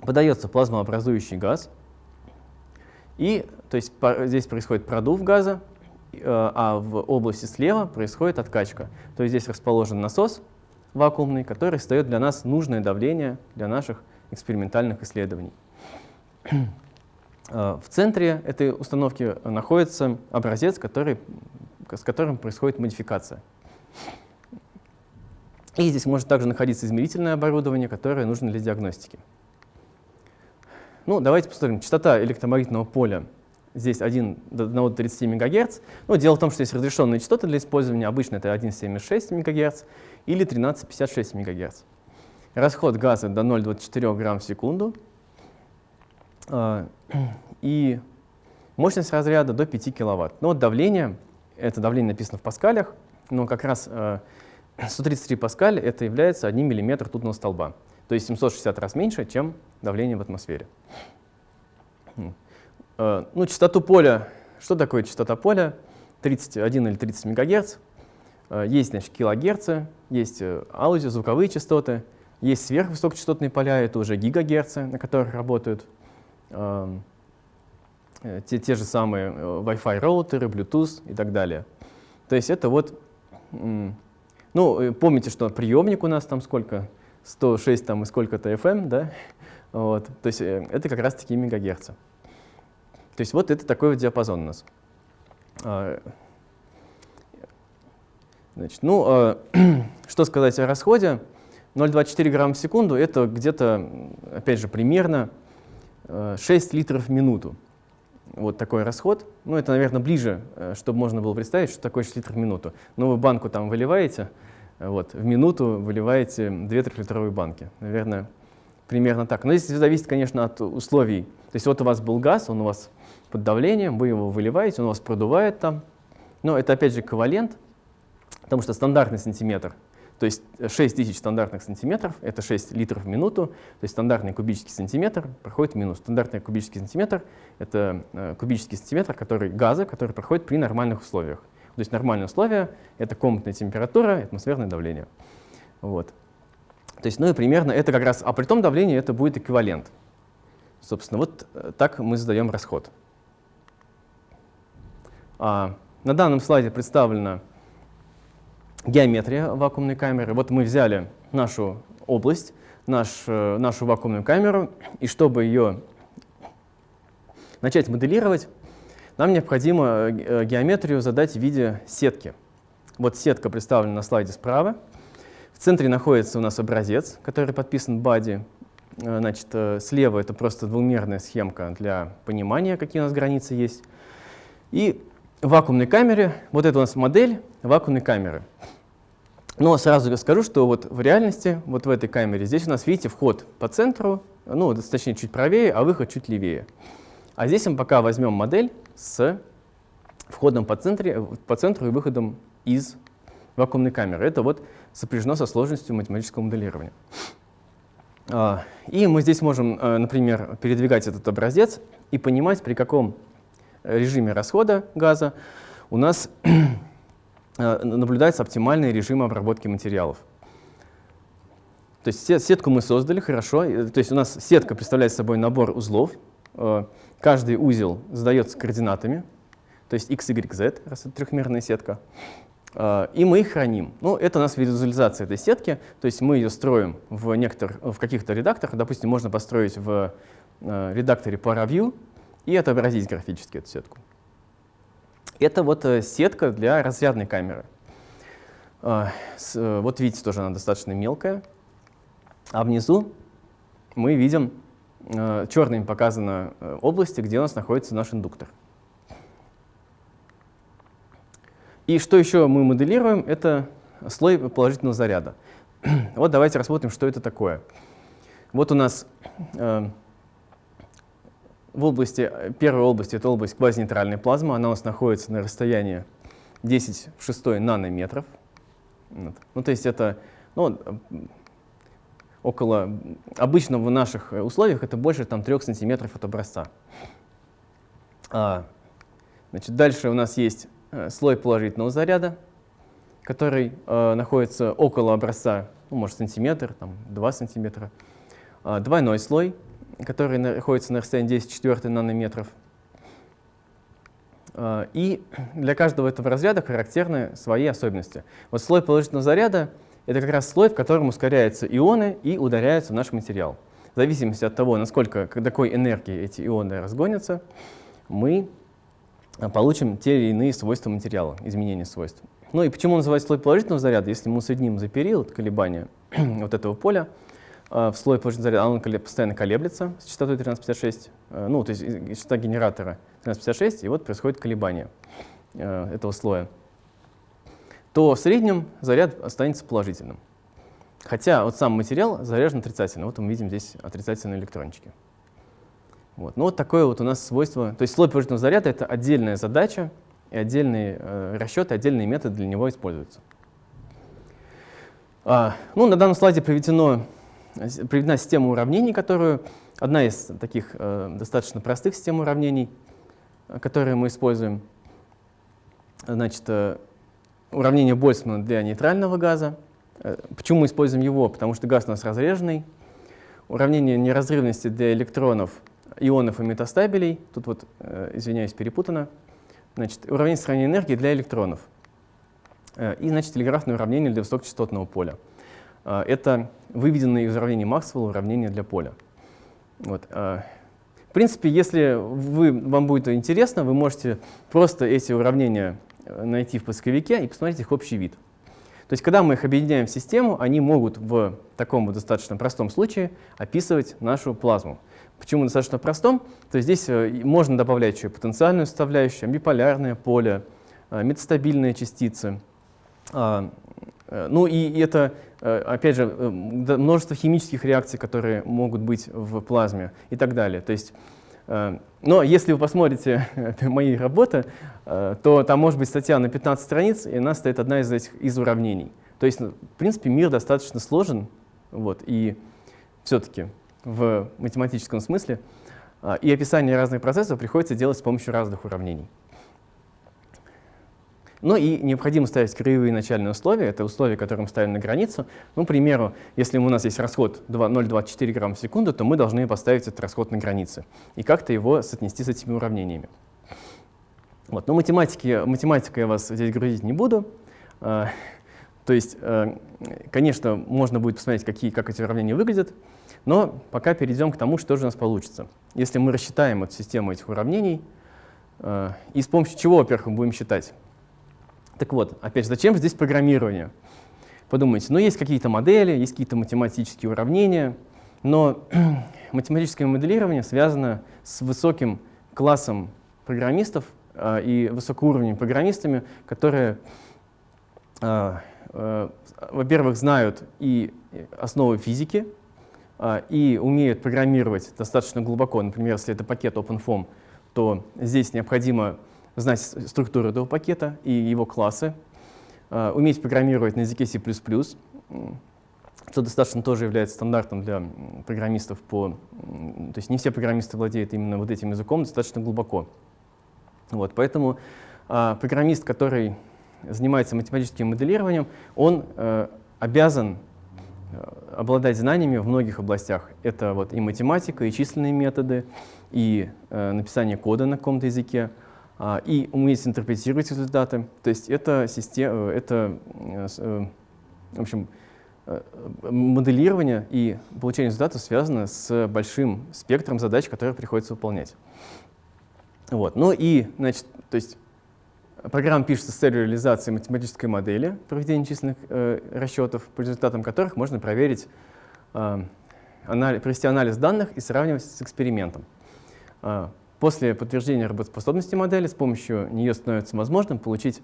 подается плазмообразующий газ, и то есть, здесь происходит продув газа, э, а в области слева происходит откачка. То есть здесь расположен насос вакуумный, который создает для нас нужное давление для наших экспериментальных исследований. Э, в центре этой установки находится образец, который, с которым происходит модификация. И здесь может также находиться измерительное оборудование, которое нужно для диагностики. Ну, давайте посмотрим. Частота электромагнитного поля здесь 1 до 1 до 30 МГц. Ну, дело в том, что есть разрешенные частоты для использования. Обычно это 1,76 МГц или 13,56 МГц. Расход газа до 0,24 грамм в секунду. А, и мощность разряда до 5 киловатт. Но вот давление, это давление написано в паскалях, но как раз 133 э, паскаль это является 1 мм ртутного столба. То есть 760 раз меньше, чем давление в атмосфере. Э, ну, частоту поля, что такое частота поля? 31 или 30 МГц. Э, есть значит, килогерцы, есть аудио, звуковые частоты, есть сверхвысокочастотные поля, это уже гигагерцы, на которых работают Э, те, те же самые э, Wi-Fi роутеры, Bluetooth и так далее. То есть это вот, ну, э, помните, что приемник у нас там сколько? 106 там и сколько-то FM, да? Вот. То есть э, это как раз таки мегагерцы. То есть вот это такой вот диапазон у нас. А, значит, ну, а, что сказать о расходе? 0,24 грамма в секунду — это где-то, опять же, примерно 6 э, литров в минуту. Вот такой расход. Ну, это, наверное, ближе, э, чтобы можно было представить, что такое 6 литров в минуту. Но вы банку там выливаете, вот, в минуту выливаете 2 трехлитровые банки. Наверное, примерно так. Но здесь зависит, конечно, от условий. То есть вот у вас был газ, он у вас под давлением, вы его выливаете, он у вас продувает там. Но это, опять же, эквивалент, потому что стандартный сантиметр — то есть 6 тысяч стандартных сантиметров — это 6 литров в минуту, то есть стандартный кубический сантиметр проходит минус. Стандартный кубический сантиметр — это э, кубический сантиметр который, газа, который проходит при нормальных условиях. То есть нормальные условия — это комнатная температура, атмосферное давление. Вот. То есть, ну и примерно это как раз, а при том давлении это будет эквивалент. Собственно, вот э, так мы задаем расход. А, на данном слайде представлена геометрия вакуумной камеры. Вот мы взяли нашу область, наш, э, нашу вакуумную камеру, и чтобы ее начать моделировать, нам необходимо э, геометрию задать в виде сетки. Вот сетка представлена на слайде справа. В центре находится у нас образец, который подписан body. Э, значит, слева это просто двумерная схемка для понимания, какие у нас границы есть. И в вакуумной камере, вот это у нас модель вакуумной камеры. Но сразу скажу, что вот в реальности, вот в этой камере, здесь у нас, видите, вход по центру, ну, точнее, чуть правее, а выход чуть левее. А здесь мы пока возьмем модель с входом по, центре, по центру и выходом из вакуумной камеры. Это вот сопряжено со сложностью математического моделирования. А, и мы здесь можем, э, например, передвигать этот образец и понимать, при каком режиме расхода газа у нас наблюдается оптимальный режим обработки материалов. То есть сетку мы создали, хорошо. То есть у нас сетка представляет собой набор узлов. Э, каждый узел задается координатами, то есть x, y, z, раз это трехмерная сетка. Э, и мы их храним. Ну, это у нас визуализация этой сетки, то есть мы ее строим в, некоторых, в каких-то редакторах. Допустим, можно построить в редакторе ParaView, и отобразить графически эту сетку. Это вот э, сетка для разрядной камеры. А, э, вот видите, тоже она достаточно мелкая. А внизу мы видим, э, черными показаны области, где у нас находится наш индуктор. И что еще мы моделируем, это слой положительного заряда. Вот давайте рассмотрим, что это такое. Вот у нас в области, первой области, это область квазинейтральной плазмы, она у нас находится на расстоянии 10 в 6 нанометров. Вот. Ну, то есть это ну, около, обычно в наших условиях это больше там, 3 сантиметров от образца. А, значит, дальше у нас есть э, слой положительного заряда, который э, находится около образца, ну, может, сантиметр, там, 2 сантиметра. А, двойной слой — который находится на расстоянии 10 четвертых нанометров. А, и для каждого этого разряда характерны свои особенности. Вот слой положительного заряда — это как раз слой, в котором ускоряются ионы и ударяются в наш материал. В зависимости от того, насколько, какой энергии эти ионы разгонятся, мы получим те или иные свойства материала, изменения свойств. Ну и почему называется слой положительного заряда? Если мы усредним за период колебания вот этого поля, а, в слой положительного заряда, он постоянно колеблется с частотой 1356, э, ну, то есть частота генератора 1356, и вот происходит колебание э, этого слоя, то в среднем заряд останется положительным. Хотя вот сам материал заряжен отрицательно. Вот мы видим здесь отрицательные электрончики. Вот. Ну вот такое вот у нас свойство. То есть слой положительного заряда — это отдельная задача, и отдельные э, расчеты, отдельные методы для него используются. А, ну, на данном слайде приведено приведена система уравнений, которую, одна из таких э, достаточно простых систем уравнений, э, которые мы используем. Значит, э, уравнение Больцмана для нейтрального газа. Э, почему мы используем его? Потому что газ у нас разреженный. Уравнение неразрывности для электронов, ионов и метастабелей. Тут вот, э, извиняюсь, перепутано. Значит, уравнение сохранения энергии для электронов. Э, и, значит, телеграфное уравнение для высокочастотного поля. А, это выведенные из уравнений Максвелла уравнения для поля. Вот. А, в принципе, если вы, вам будет интересно, вы можете просто эти уравнения э, найти в поисковике и посмотреть их общий вид. То есть, когда мы их объединяем в систему, они могут в таком вот достаточно простом случае описывать нашу плазму. Почему достаточно простом? То есть здесь э, можно добавлять еще потенциальную составляющую, биполярное поле, э, метастабильные частицы. А, ну и это Э, опять же, э, множество химических реакций, которые могут быть в плазме и так далее. То есть, э, но если вы посмотрите мои работы, то там может быть статья на 15 страниц, и она стоит одна из этих из уравнений. То есть, ну, в принципе, мир достаточно сложен, вот, и все-таки в математическом смысле, и описание разных процессов приходится делать с помощью разных уравнений. Ну и необходимо ставить краевые начальные условия, это условия, которые мы ставим на границу. Ну, к примеру, если у нас есть расход 0,24 грамм в секунду, то мы должны поставить этот расход на границе и как-то его соотнести с этими уравнениями. Вот. Но математики, математикой я вас здесь грузить не буду. А, то есть, а, конечно, можно будет посмотреть, какие, как эти уравнения выглядят, но пока перейдем к тому, что же у нас получится. Если мы рассчитаем эту систему этих уравнений, а, и с помощью чего, во-первых, мы будем считать? Так вот, опять же, зачем здесь программирование? Подумайте, ну есть какие-то модели, есть какие-то математические уравнения, но математическое моделирование связано с высоким классом программистов э, и высокоуровневыми программистами, которые, э, э, во-первых, знают и основы физики, э, и умеют программировать достаточно глубоко. Например, если это пакет OpenFOAM, то здесь необходимо знать структуру этого пакета и его классы, а, уметь программировать на языке C++, что достаточно тоже является стандартом для программистов по... То есть не все программисты владеют именно вот этим языком достаточно глубоко. Вот, поэтому а, программист, который занимается математическим моделированием, он а, обязан э, обладать знаниями в многих областях. Это вот и математика, и численные методы, и э, написание кода на каком-то языке, и уметь интерпретировать результаты. То есть это, система, это э, в общем, э, моделирование и получение результатов связано с большим спектром задач, которые приходится выполнять. Вот. Ну и, значит, то есть программа пишется с целью реализации математической модели проведения численных э, расчетов, по результатам которых можно проверить, э, анализ, провести анализ данных и сравнивать с экспериментом. После подтверждения работоспособности модели с помощью нее становится возможным получить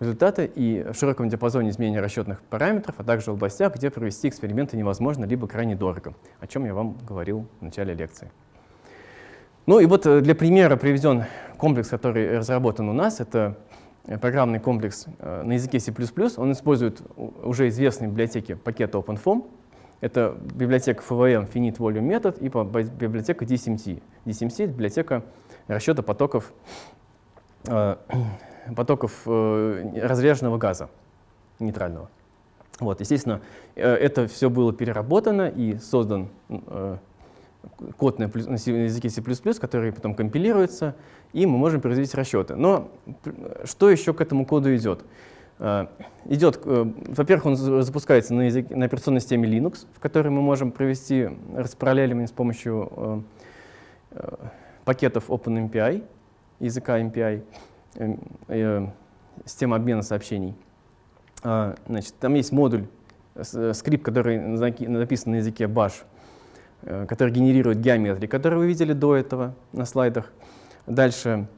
результаты и в широком диапазоне изменения расчетных параметров, а также в областях, где провести эксперименты невозможно либо крайне дорого, о чем я вам говорил в начале лекции. Ну и вот э, для примера приведен комплекс, который разработан у нас. Это э, программный комплекс э, на языке C++. Он использует уже известные библиотеки пакета OpenFOAM, это библиотека FVM Finite Volume Method и библиотека DSMT. DSMT — библиотека расчета потоков, э, потоков э, разряженного газа нейтрального. Вот, естественно, э, это все было переработано и создан э, код на, на языке C++, который потом компилируется, и мы можем произвести расчеты. Но что еще к этому коду идет? Э, идет, э, во-первых, он запускается на, языке, на операционной системе Linux, в которой мы можем провести распараллеливание с помощью э, пакетов OpenMPI, языка MPI, система обмена сообщений. Значит, там есть модуль, скрипт, который написан на языке Bash, который генерирует геометрии, которые вы видели до этого на слайдах. Дальше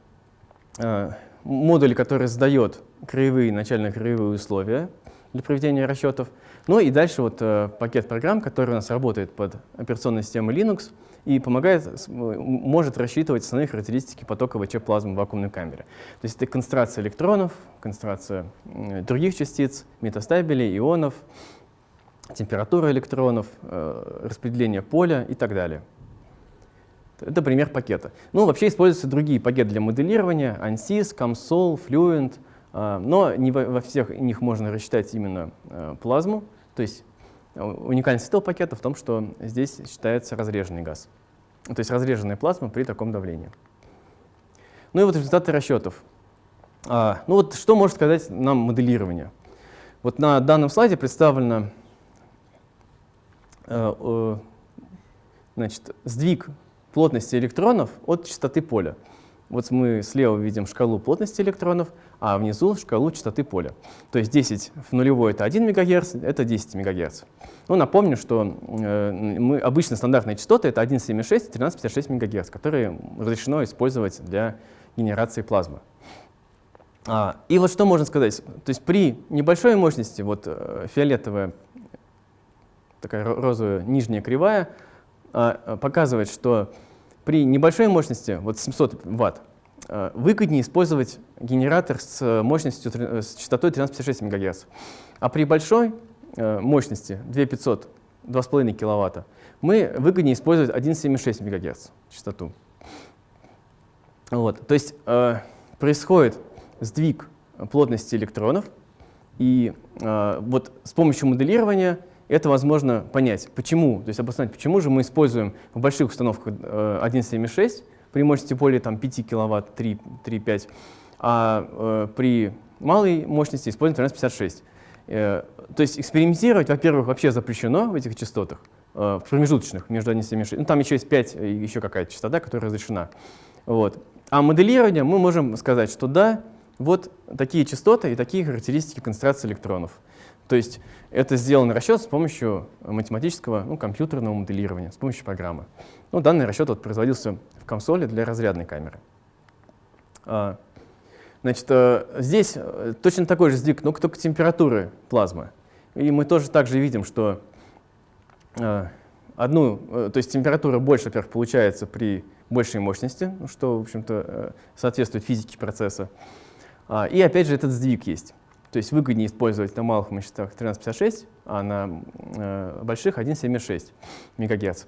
модуль, который задает краевые, начальные краевые условия для проведения расчетов. Ну и дальше вот э, пакет программ, который у нас работает под операционной системой Linux и помогает, может рассчитывать основные характеристики потока ВЧ-плазмы в вакуумной камере. То есть это концентрация электронов, концентрация э, других частиц, метастабилей, ионов, температура электронов, э, распределение поля и так далее. Это пример пакета. Ну, вообще используются другие пакеты для моделирования, ANSYS, COMSOL, Fluent, но не во всех них можно рассчитать именно а, плазму. То есть а, уникальность этого пакета в том, что здесь считается разреженный газ. То есть разреженная плазма при таком давлении. Ну и вот результаты расчетов. Ну вот что может сказать нам моделирование? Вот на данном слайде представлено значит, сдвиг плотности электронов от частоты поля. Вот мы слева видим шкалу плотности электронов, а внизу шкалу частоты поля. То есть 10 в нулевой — это 1 МГц, это 10 МГц. Ну, напомню, что э, мы, обычно стандартные частоты — это 1,76 и 13,56 МГц, которые разрешено использовать для генерации плазмы. А, и вот что можно сказать. То есть при небольшой мощности, вот э, фиолетовая, такая розовая нижняя кривая, а, показывает, что при небольшой мощности, вот 700 Вт, э, выгоднее использовать генератор с мощностью, с частотой 13,56 МГц. А при большой э, мощности 2500, 2,5 кВт, мы выгоднее использовать 1,76 МГц частоту. Вот. То есть э, происходит сдвиг плотности электронов, и э, вот с помощью моделирования это возможно понять, почему, то есть обосновать, почему же мы используем в больших установках э, 1.7.6 при мощности более там, 5 кВт, 3-5, а э, при малой мощности используем 1356. Э, то есть экспериментировать, во-первых, вообще запрещено в этих частотах, э, в промежуточных между 1.7.6. Ну, там еще есть 5, еще какая-то частота, которая разрешена. Вот. А моделирование мы можем сказать, что да, вот такие частоты и такие характеристики концентрации электронов. То есть это сделан расчет с помощью математического, ну, компьютерного моделирования, с помощью программы. Ну, данный расчет вот производился в консоли для разрядной камеры. А, значит, э, здесь э, точно такой же сдвиг, но только температуры плазмы. И мы тоже также видим, что э, одну, то есть температура больше, во-первых, получается при большей мощности, что, в общем-то, соответствует физике процесса. А, и опять же этот сдвиг есть. То есть выгоднее использовать на малых мощностях 1356, а на э, больших 1,76 МГц.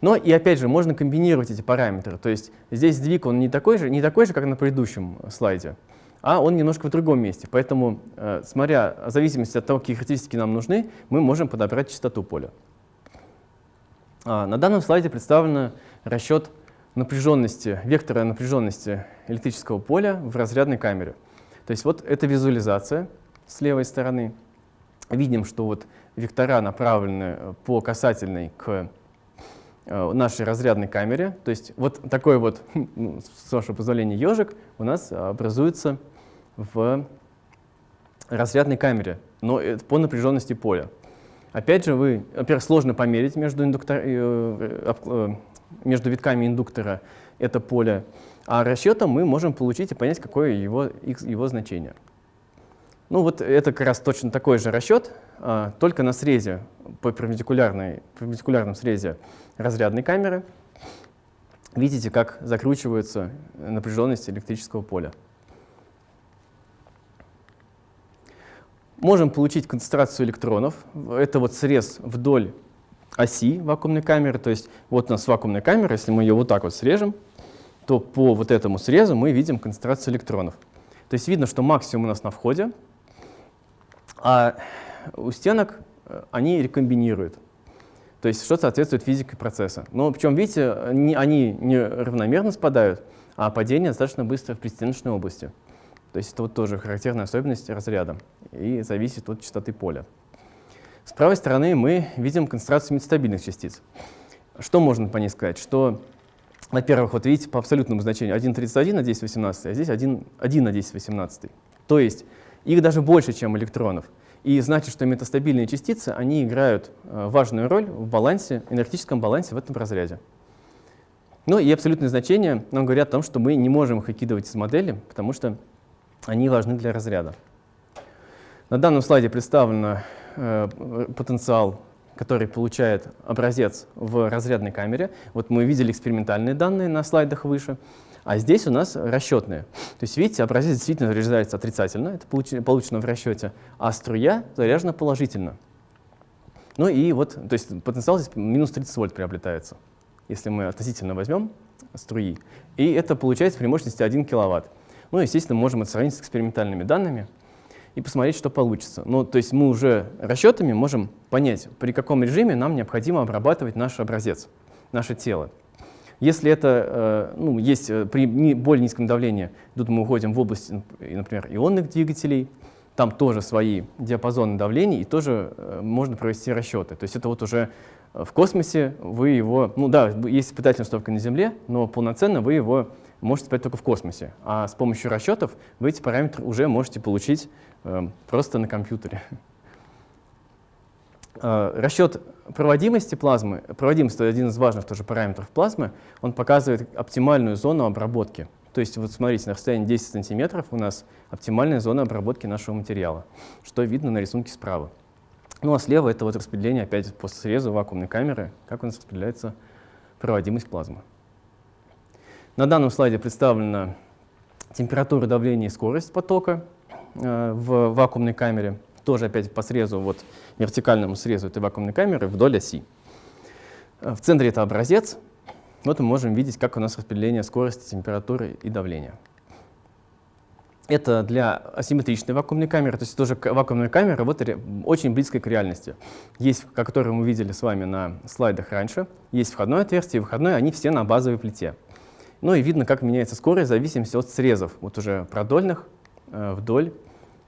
Но и опять же можно комбинировать эти параметры. То есть здесь сдвиг он не такой же, не такой же как на предыдущем слайде, а он немножко в другом месте. Поэтому, э, смотря в зависимости от того, какие характеристики нам нужны, мы можем подобрать частоту поля. А, на данном слайде представлен расчет напряженности, вектора напряженности электрического поля в разрядной камере. То есть вот эта визуализация с левой стороны. Видим, что вот вектора направлены э, по касательной к э, нашей разрядной камере. То есть вот такой вот, ну, с вашего позволения, ежик у нас образуется в разрядной камере, но по напряженности поля. Опять же, вы, во-первых, сложно померить между, индуктор, э, между витками индуктора это поле, а расчетом мы можем получить и понять, какое его, его значение. Ну вот это как раз точно такой же расчет, а, только на срезе, по перпендикулярной, перпендикулярном срезе разрядной камеры. Видите, как закручивается напряженность электрического поля. Можем получить концентрацию электронов. Это вот срез вдоль оси вакуумной камеры. То есть вот у нас вакуумная камера, если мы ее вот так вот срежем, то по вот этому срезу мы видим концентрацию электронов. То есть видно, что максимум у нас на входе, а у стенок э, они рекомбинируют. То есть что соответствует физике процесса. Но причем, видите, они, они не равномерно спадают, а падение достаточно быстро в предстеночной области. То есть это вот тоже характерная особенность разряда и зависит от частоты поля. С правой стороны мы видим концентрацию метастабильных частиц. Что можно по ней сказать? Что во-первых, вот видите, по абсолютному значению 1,31 на 1018, а здесь 1, 1 на 1018. То есть их даже больше, чем электронов. И значит, что метастабильные частицы, они играют э, важную роль в балансе, энергетическом балансе в этом разряде. Ну и абсолютные значения нам говорят о том, что мы не можем их выкидывать из модели, потому что они важны для разряда. На данном слайде представлен э, потенциал который получает образец в разрядной камере. Вот мы видели экспериментальные данные на слайдах выше, а здесь у нас расчетные. То есть, видите, образец действительно заряжается отрицательно, это получено в расчете, а струя заряжена положительно. Ну и вот, то есть потенциал здесь минус 30 вольт приобретается, если мы относительно возьмем струи. И это получается при мощности 1 киловатт. Ну, естественно, можем это сравнить с экспериментальными данными и посмотреть, что получится. Ну, то есть мы уже расчетами можем понять, при каком режиме нам необходимо обрабатывать наш образец, наше тело. Если это э, ну, есть э, при более низком давлении, тут мы уходим в область, например, ионных двигателей, там тоже свои диапазоны давлений, и тоже э, можно провести расчеты. То есть это вот уже В космосе вы его, ну да, есть испытательная установка на Земле, но полноценно вы его можете испытать только в космосе. А с помощью расчетов вы эти параметры уже можете получить э, просто на компьютере. Э, расчет проводимости плазмы, проводимость — это один из важных тоже параметров плазмы, он показывает оптимальную зону обработки. То есть вот смотрите, на расстоянии 10 сантиметров у нас оптимальная зона обработки нашего материала, что видно на рисунке справа. Ну а слева это вот распределение опять по срезу вакуумной камеры, как у нас распределяется проводимость плазмы. На данном слайде представлена температура, давление и скорость потока э, в вакуумной камере, тоже опять по срезу, вот вертикальному срезу этой вакуумной камеры вдоль оси. Э, в центре это образец. Вот мы можем видеть, как у нас распределение скорости, температуры и давления. Это для асимметричной вакуумной камеры, то есть тоже вакуумная камера вот, очень близкая к реальности. Есть, которую мы видели с вами на слайдах раньше, есть входное отверстие и выходное, они все на базовой плите. Ну и видно, как меняется скорость в зависимости от срезов, вот уже продольных э, вдоль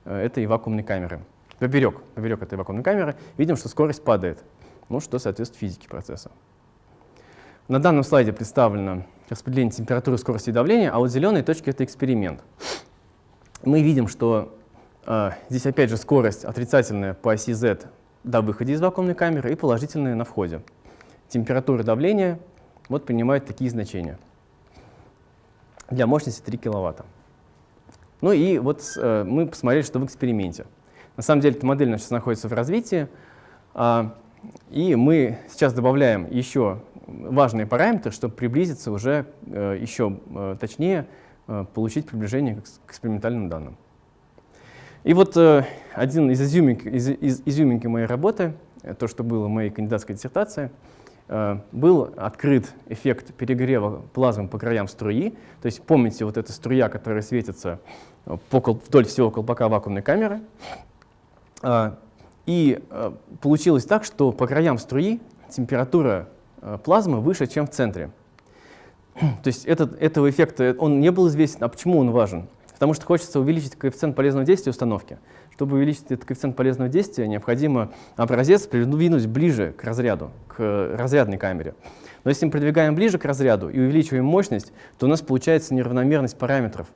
э, этой вакуумной камеры. Поперек, поперек этой вакуумной камеры видим, что скорость падает, ну что соответствует физике процесса. На данном слайде представлено распределение температуры, скорости и давления, а вот зеленые точки — это эксперимент мы видим, что э, здесь опять же скорость отрицательная по оси z до выхода из вакуумной камеры и положительная на входе. Температура давления вот принимают такие значения. Для мощности 3 киловатта. Ну и вот э, мы посмотрели, что в эксперименте. На самом деле эта модель сейчас находится в развитии, э, и мы сейчас добавляем еще важные параметры, чтобы приблизиться уже э, еще э, точнее Э, получить приближение к экспериментальным данным. И вот э, один из изюминки, из, из изюминки моей работы, то, что было в моей кандидатской диссертации, был открыт эффект перегрева плазмы по краям струи. То есть помните вот эта струя, которая светится по, вдоль всего колпака вакуумной камеры. И получилось так, что по краям струи температура плазмы выше, чем в центре. То есть этот, этого эффекта, он не был известен. А почему он важен? Потому что хочется увеличить коэффициент полезного действия установки. Чтобы увеличить этот коэффициент полезного действия, необходимо образец придвинуть ближе к разряду, к разрядной камере. Но если мы продвигаем ближе к разряду и увеличиваем мощность, то у нас получается неравномерность параметров.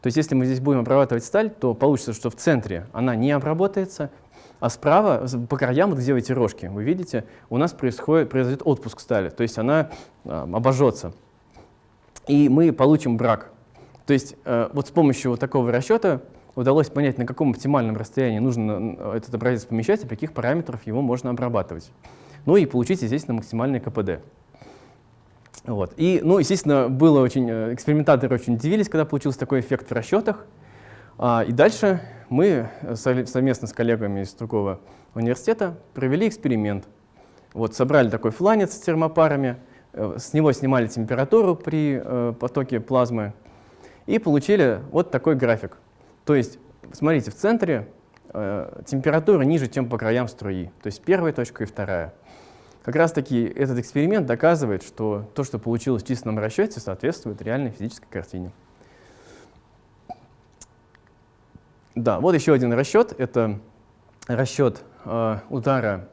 То есть если мы здесь будем обрабатывать сталь, то получится, что в центре она не обработается, а справа, по краям, где эти рожки, вы видите, у нас происходит, произойдет отпуск стали, то есть она э, обожжется и мы получим брак. То есть э, вот с помощью вот такого расчета удалось понять, на каком оптимальном расстоянии нужно этот образец помещать и каких параметров его можно обрабатывать. Ну и получить, естественно, максимальный КПД. Вот. И, ну, естественно, было очень, э, экспериментаторы очень удивились, когда получился такой эффект в расчетах. А, и дальше мы совместно с коллегами из другого университета провели эксперимент. Вот, собрали такой фланец с термопарами, Э, с него снимали температуру при э, потоке плазмы и получили вот такой график. То есть, смотрите, в центре э, температура ниже, чем по краям струи, то есть первая точка и вторая. Как раз таки этот эксперимент доказывает, что то, что получилось в численном расчете, соответствует реальной физической картине. Да, вот еще один расчет. Это расчет э, удара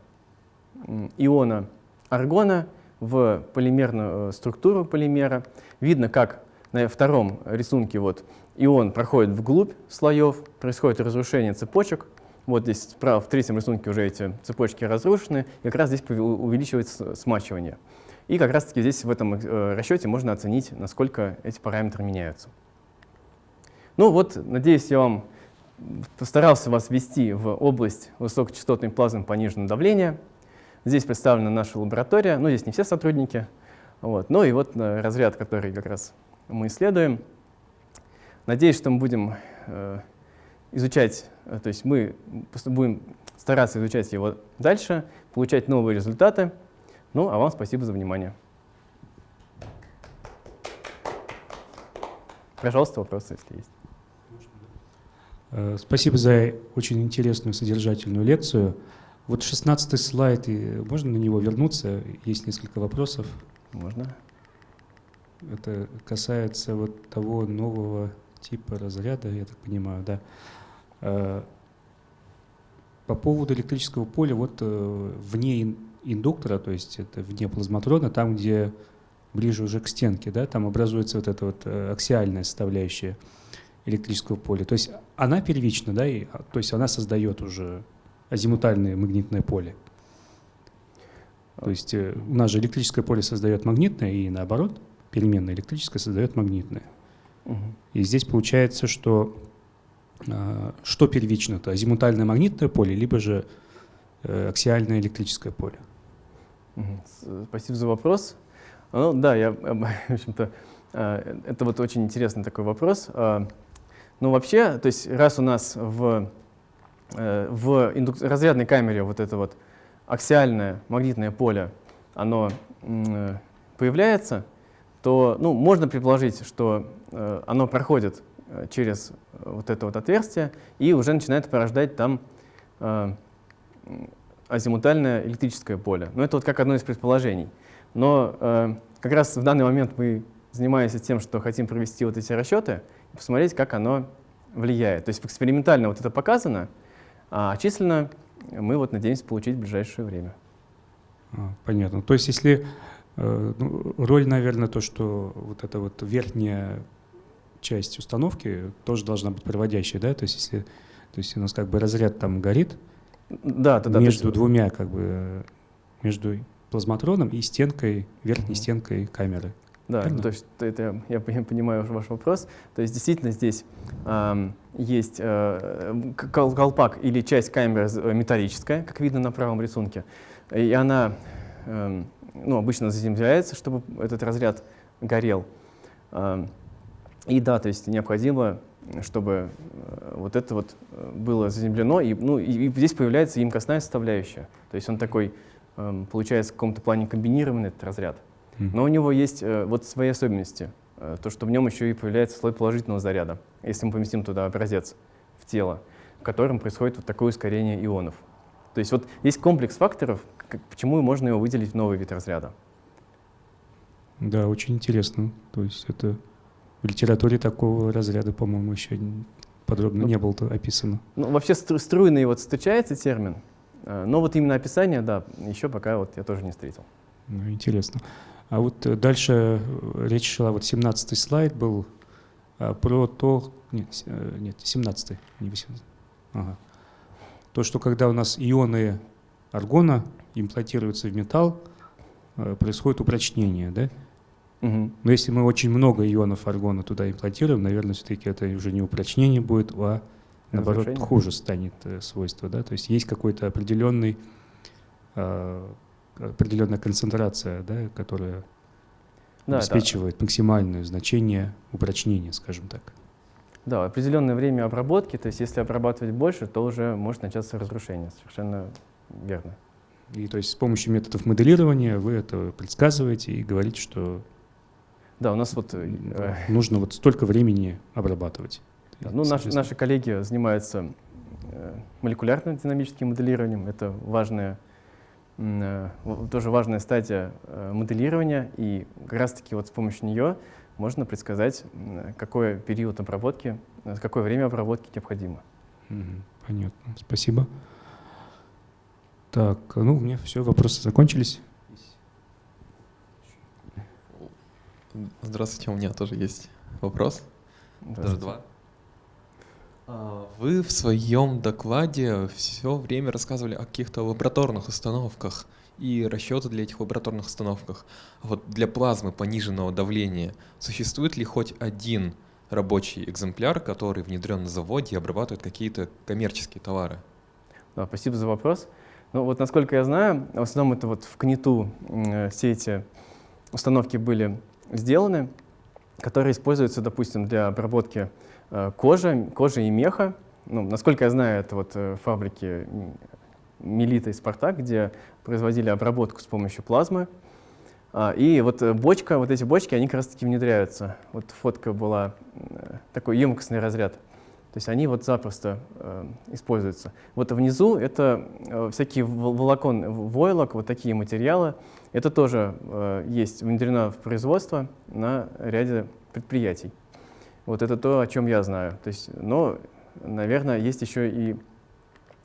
иона аргона в полимерную э, структуру полимера. Видно, как на втором рисунке вот ион проходит вглубь слоев, происходит разрушение цепочек. Вот здесь справа в третьем рисунке уже эти цепочки разрушены, и как раз здесь увеличивается смачивание. И как раз таки здесь в этом э, расчете можно оценить, насколько эти параметры меняются. Ну вот, надеюсь, я вам постарался вас ввести в область высокочастотной плазмы пониженного давления. Здесь представлена наша лаборатория, ну, здесь не все сотрудники. Вот. Ну и вот э, разряд, который как раз мы исследуем. Надеюсь, что мы будем э, изучать, э, то есть мы будем стараться изучать его дальше, получать новые результаты. Ну, а вам спасибо за внимание. Пожалуйста, вопросы, если есть. Э, спасибо за очень интересную содержательную лекцию. Вот 16 слайд, и можно на него вернуться? Есть несколько вопросов. Можно. Это касается вот того нового типа разряда, я так понимаю, да. А, по поводу электрического поля, вот э, вне индуктора, то есть это вне плазматрона, там, где ближе уже к стенке, да, там образуется вот эта вот э, аксиальная составляющая электрического поля. То есть она первична, да, и, то есть она создает уже азимутальное магнитное поле. То есть э, у нас же электрическое поле создает магнитное, и наоборот, переменное электрическое создает магнитное. И здесь получается, что э, что первично-то, азимутальное магнитное поле, либо же э, аксиальное электрическое поле. Угу. Спасибо за вопрос. Ну да, я, в общем-то, это вот очень интересный такой вопрос. Ну вообще, то есть раз у нас в, в разрядной камере вот это вот аксиальное магнитное поле, оно появляется, то ну, можно предположить, что э, оно проходит э, через вот это вот отверстие и уже начинает порождать там э, азимутальное электрическое поле. Но это вот как одно из предположений. Но э, как раз в данный момент мы занимаемся тем, что хотим провести вот эти расчеты и посмотреть, как оно влияет. То есть экспериментально вот это показано, а численно мы вот надеемся получить в ближайшее время. А, понятно. То есть если э, ну, роль, наверное, то, что вот эта вот верхняя часть установки тоже должна быть проводящей, да? То есть если то есть у нас как бы разряд там горит да, да, между да, двумя как бы между плазматроном и стенкой, верхней угу. стенкой камеры. Да, то есть это, я понимаю ваш вопрос. То есть действительно здесь э, есть э, колпак или часть камеры металлическая, как видно на правом рисунке, и она э, ну, обычно заземляется, чтобы этот разряд горел. Э, и да, то есть необходимо, чтобы э, вот это вот э, было заземлено, и, ну, и, и здесь появляется емкостная составляющая. То есть он такой, э, получается, в каком-то плане комбинированный этот разряд. Но у него есть э, вот свои особенности. То, что в нем еще и появляется слой положительного заряда, если мы поместим туда образец в тело, в котором происходит вот такое ускорение ионов. То есть вот есть комплекс факторов, как, почему можно его выделить в новый вид разряда. Да, очень интересно. То есть это в литературе такого разряда, по-моему, еще подробно ну, не было описано. Ну, вообще стру струйный вот встречается термин, э, но вот именно описание, да, еще пока вот я тоже не встретил. Ну, интересно. А вот э, дальше э, речь шла, вот 17 слайд был про то, нет, нет 17 не 18, ага. то, что когда у нас ионы аргона имплантируются в металл, происходит упрочнение, да? Угу. Но если мы очень много ионов аргона туда имплантируем, наверное, все-таки это уже не упрочнение будет, а наоборот Разрушение. хуже станет свойство, да? То есть есть какой-то определенный а, определенная концентрация, да, которая да, обеспечивает да. максимальное значение упрочнения, скажем так. Да, определенное время обработки, то есть если обрабатывать больше, то уже может начаться разрушение, совершенно верно. И то есть с помощью методов моделирования вы это предсказываете и говорите, что да, у нас вот э, нужно вот столько времени обрабатывать. Да, ну, наши, наши коллеги занимаются э, молекулярным динамическим моделированием. Это важная Э, тоже важная стадия э, моделирования, и как раз-таки вот с помощью нее можно предсказать, какой период обработки, э, какое время обработки необходимо. Понятно, спасибо. Так, ну, у меня все, вопросы закончились. Здравствуйте, у меня тоже есть вопрос. Даже два. А, вы в своем докладе все время рассказывали о каких-то лабораторных установках и расчеты для этих лабораторных установках. Вот для плазмы пониженного давления существует ли хоть один рабочий экземпляр, который внедрен на заводе и обрабатывает какие-то коммерческие товары? Да, спасибо за вопрос. Ну вот насколько я знаю, в основном это вот в КНИТу все эти установки были сделаны, которые используются, допустим, для обработки Э, кожа, кожа и меха. Ну, насколько я знаю, это вот э, фабрики Мелита и Спартак, где производили обработку с помощью плазмы. А, и вот э, бочка, вот эти бочки, они как раз таки внедряются. Вот фотка была, такой емкостный разряд. То есть они вот запросто э, используются. Вот внизу это всякие волокон, войлок, вот такие материалы. Это тоже э, есть внедрено в производство на ряде предприятий. Вот это то, о чем я знаю. То есть, но, наверное, есть еще и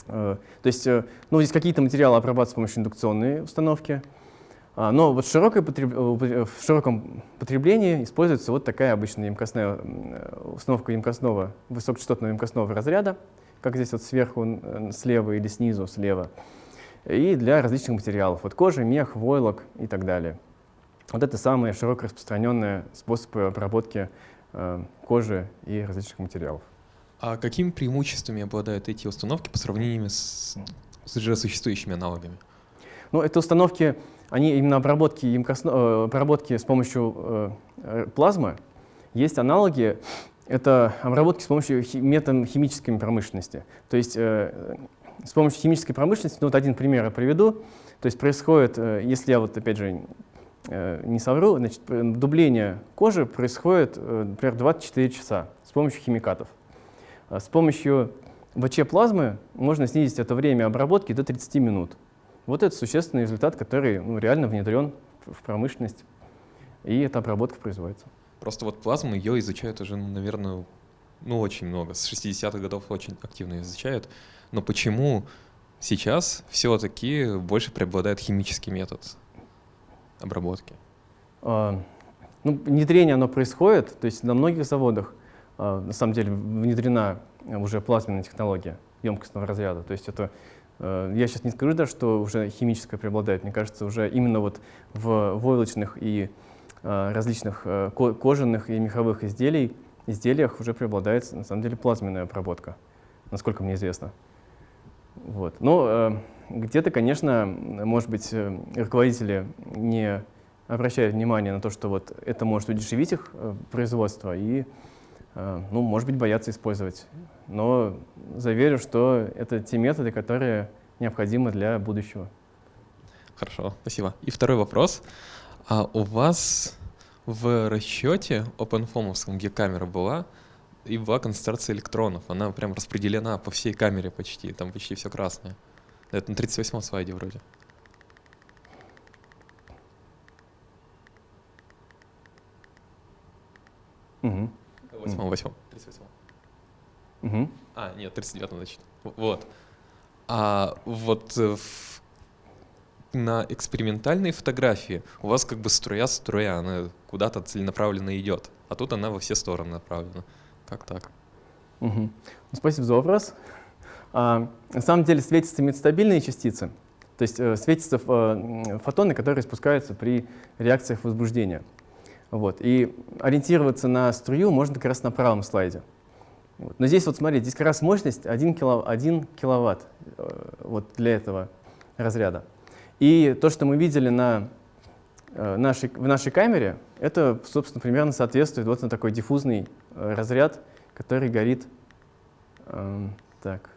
Э, то есть, э, ну, здесь какие-то материалы обрабатываются с помощью индукционной установки, а, но вот широкой потреб... в широком потреблении используется вот такая обычная емкостная установка емкостного, высокочастотного емкостного разряда, как здесь вот сверху, слева или снизу, слева, и для различных материалов, вот кожа, мех, войлок и так далее. Вот это самые широко распространенные способы обработки э, кожи и различных материалов. А какими преимуществами обладают эти установки по сравнению с, с уже существующими аналогами? Ну, это установки, они именно обработки, емкосно, э, обработки с помощью э, э, плазмы. Есть аналоги, это обработки с помощью хи методом химической промышленности. То есть э, с помощью химической промышленности, ну вот один пример я приведу, то есть происходит, э, если я вот опять же Э, не совру, значит, дубление кожи происходит, э, например, 24 часа с помощью химикатов. С помощью ВЧ-плазмы можно снизить это время обработки до 30 минут. Вот это существенный результат, который ну, реально внедрен в промышленность, и эта обработка производится. Просто вот плазму ее изучают уже, наверное, ну, очень много. С 60-х годов очень активно изучают. Но почему сейчас все-таки больше преобладает химический метод? обработки? А, ну, внедрение оно происходит, то есть на многих заводах а, на самом деле внедрена уже плазменная технология емкостного разряда. То есть это, а, я сейчас не скажу даже, что уже химическое преобладает, мне кажется, уже именно вот в войлочных и а, различных а, кожаных и меховых изделий, изделиях уже преобладает на самом деле плазменная обработка, насколько мне известно. Вот. Но э, где-то, конечно, может быть, э, руководители не обращают внимания на то, что вот это может удешевить их э, производство и, ну, может быть, боятся использовать. Но заверю, что это те методы, которые необходимы для будущего. Хорошо, спасибо. И второй вопрос. А у вас в расчете OpenFOM, где камера была, и была концентрация электронов. Она прям распределена по всей камере почти, там почти все красное. Это на 38-м слайде вроде. Угу. 8 8 38 угу. А, нет, 39 значит. Вот. А вот э, в, на экспериментальной фотографии у вас как бы струя-струя, она куда-то целенаправленно идет, а тут она во все стороны направлена. Как так? Угу. Спасибо за вопрос. А, на самом деле светятся метастабильные частицы, то есть э, светятся э, фотоны, которые спускаются при реакциях возбуждения. Вот. И ориентироваться на струю можно как раз на правом слайде. Вот. Но здесь вот смотрите, здесь как раз мощность 1, кило, 1 киловатт э, вот для этого разряда. И то, что мы видели на нашей, в нашей камере, это, собственно, примерно соответствует вот на такой диффузный э, разряд, который горит э, так.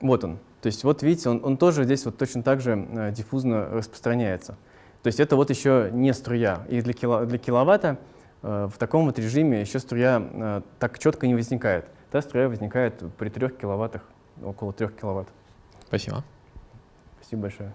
Вот он. То есть вот видите, он, он тоже здесь вот точно так же э, диффузно распространяется. То есть это вот еще не струя. И для, кило, для киловатта э, в таком вот режиме еще струя э, так четко не возникает. Та струя возникает при 3 киловаттах, около 3 киловатт. Спасибо. Спасибо большое.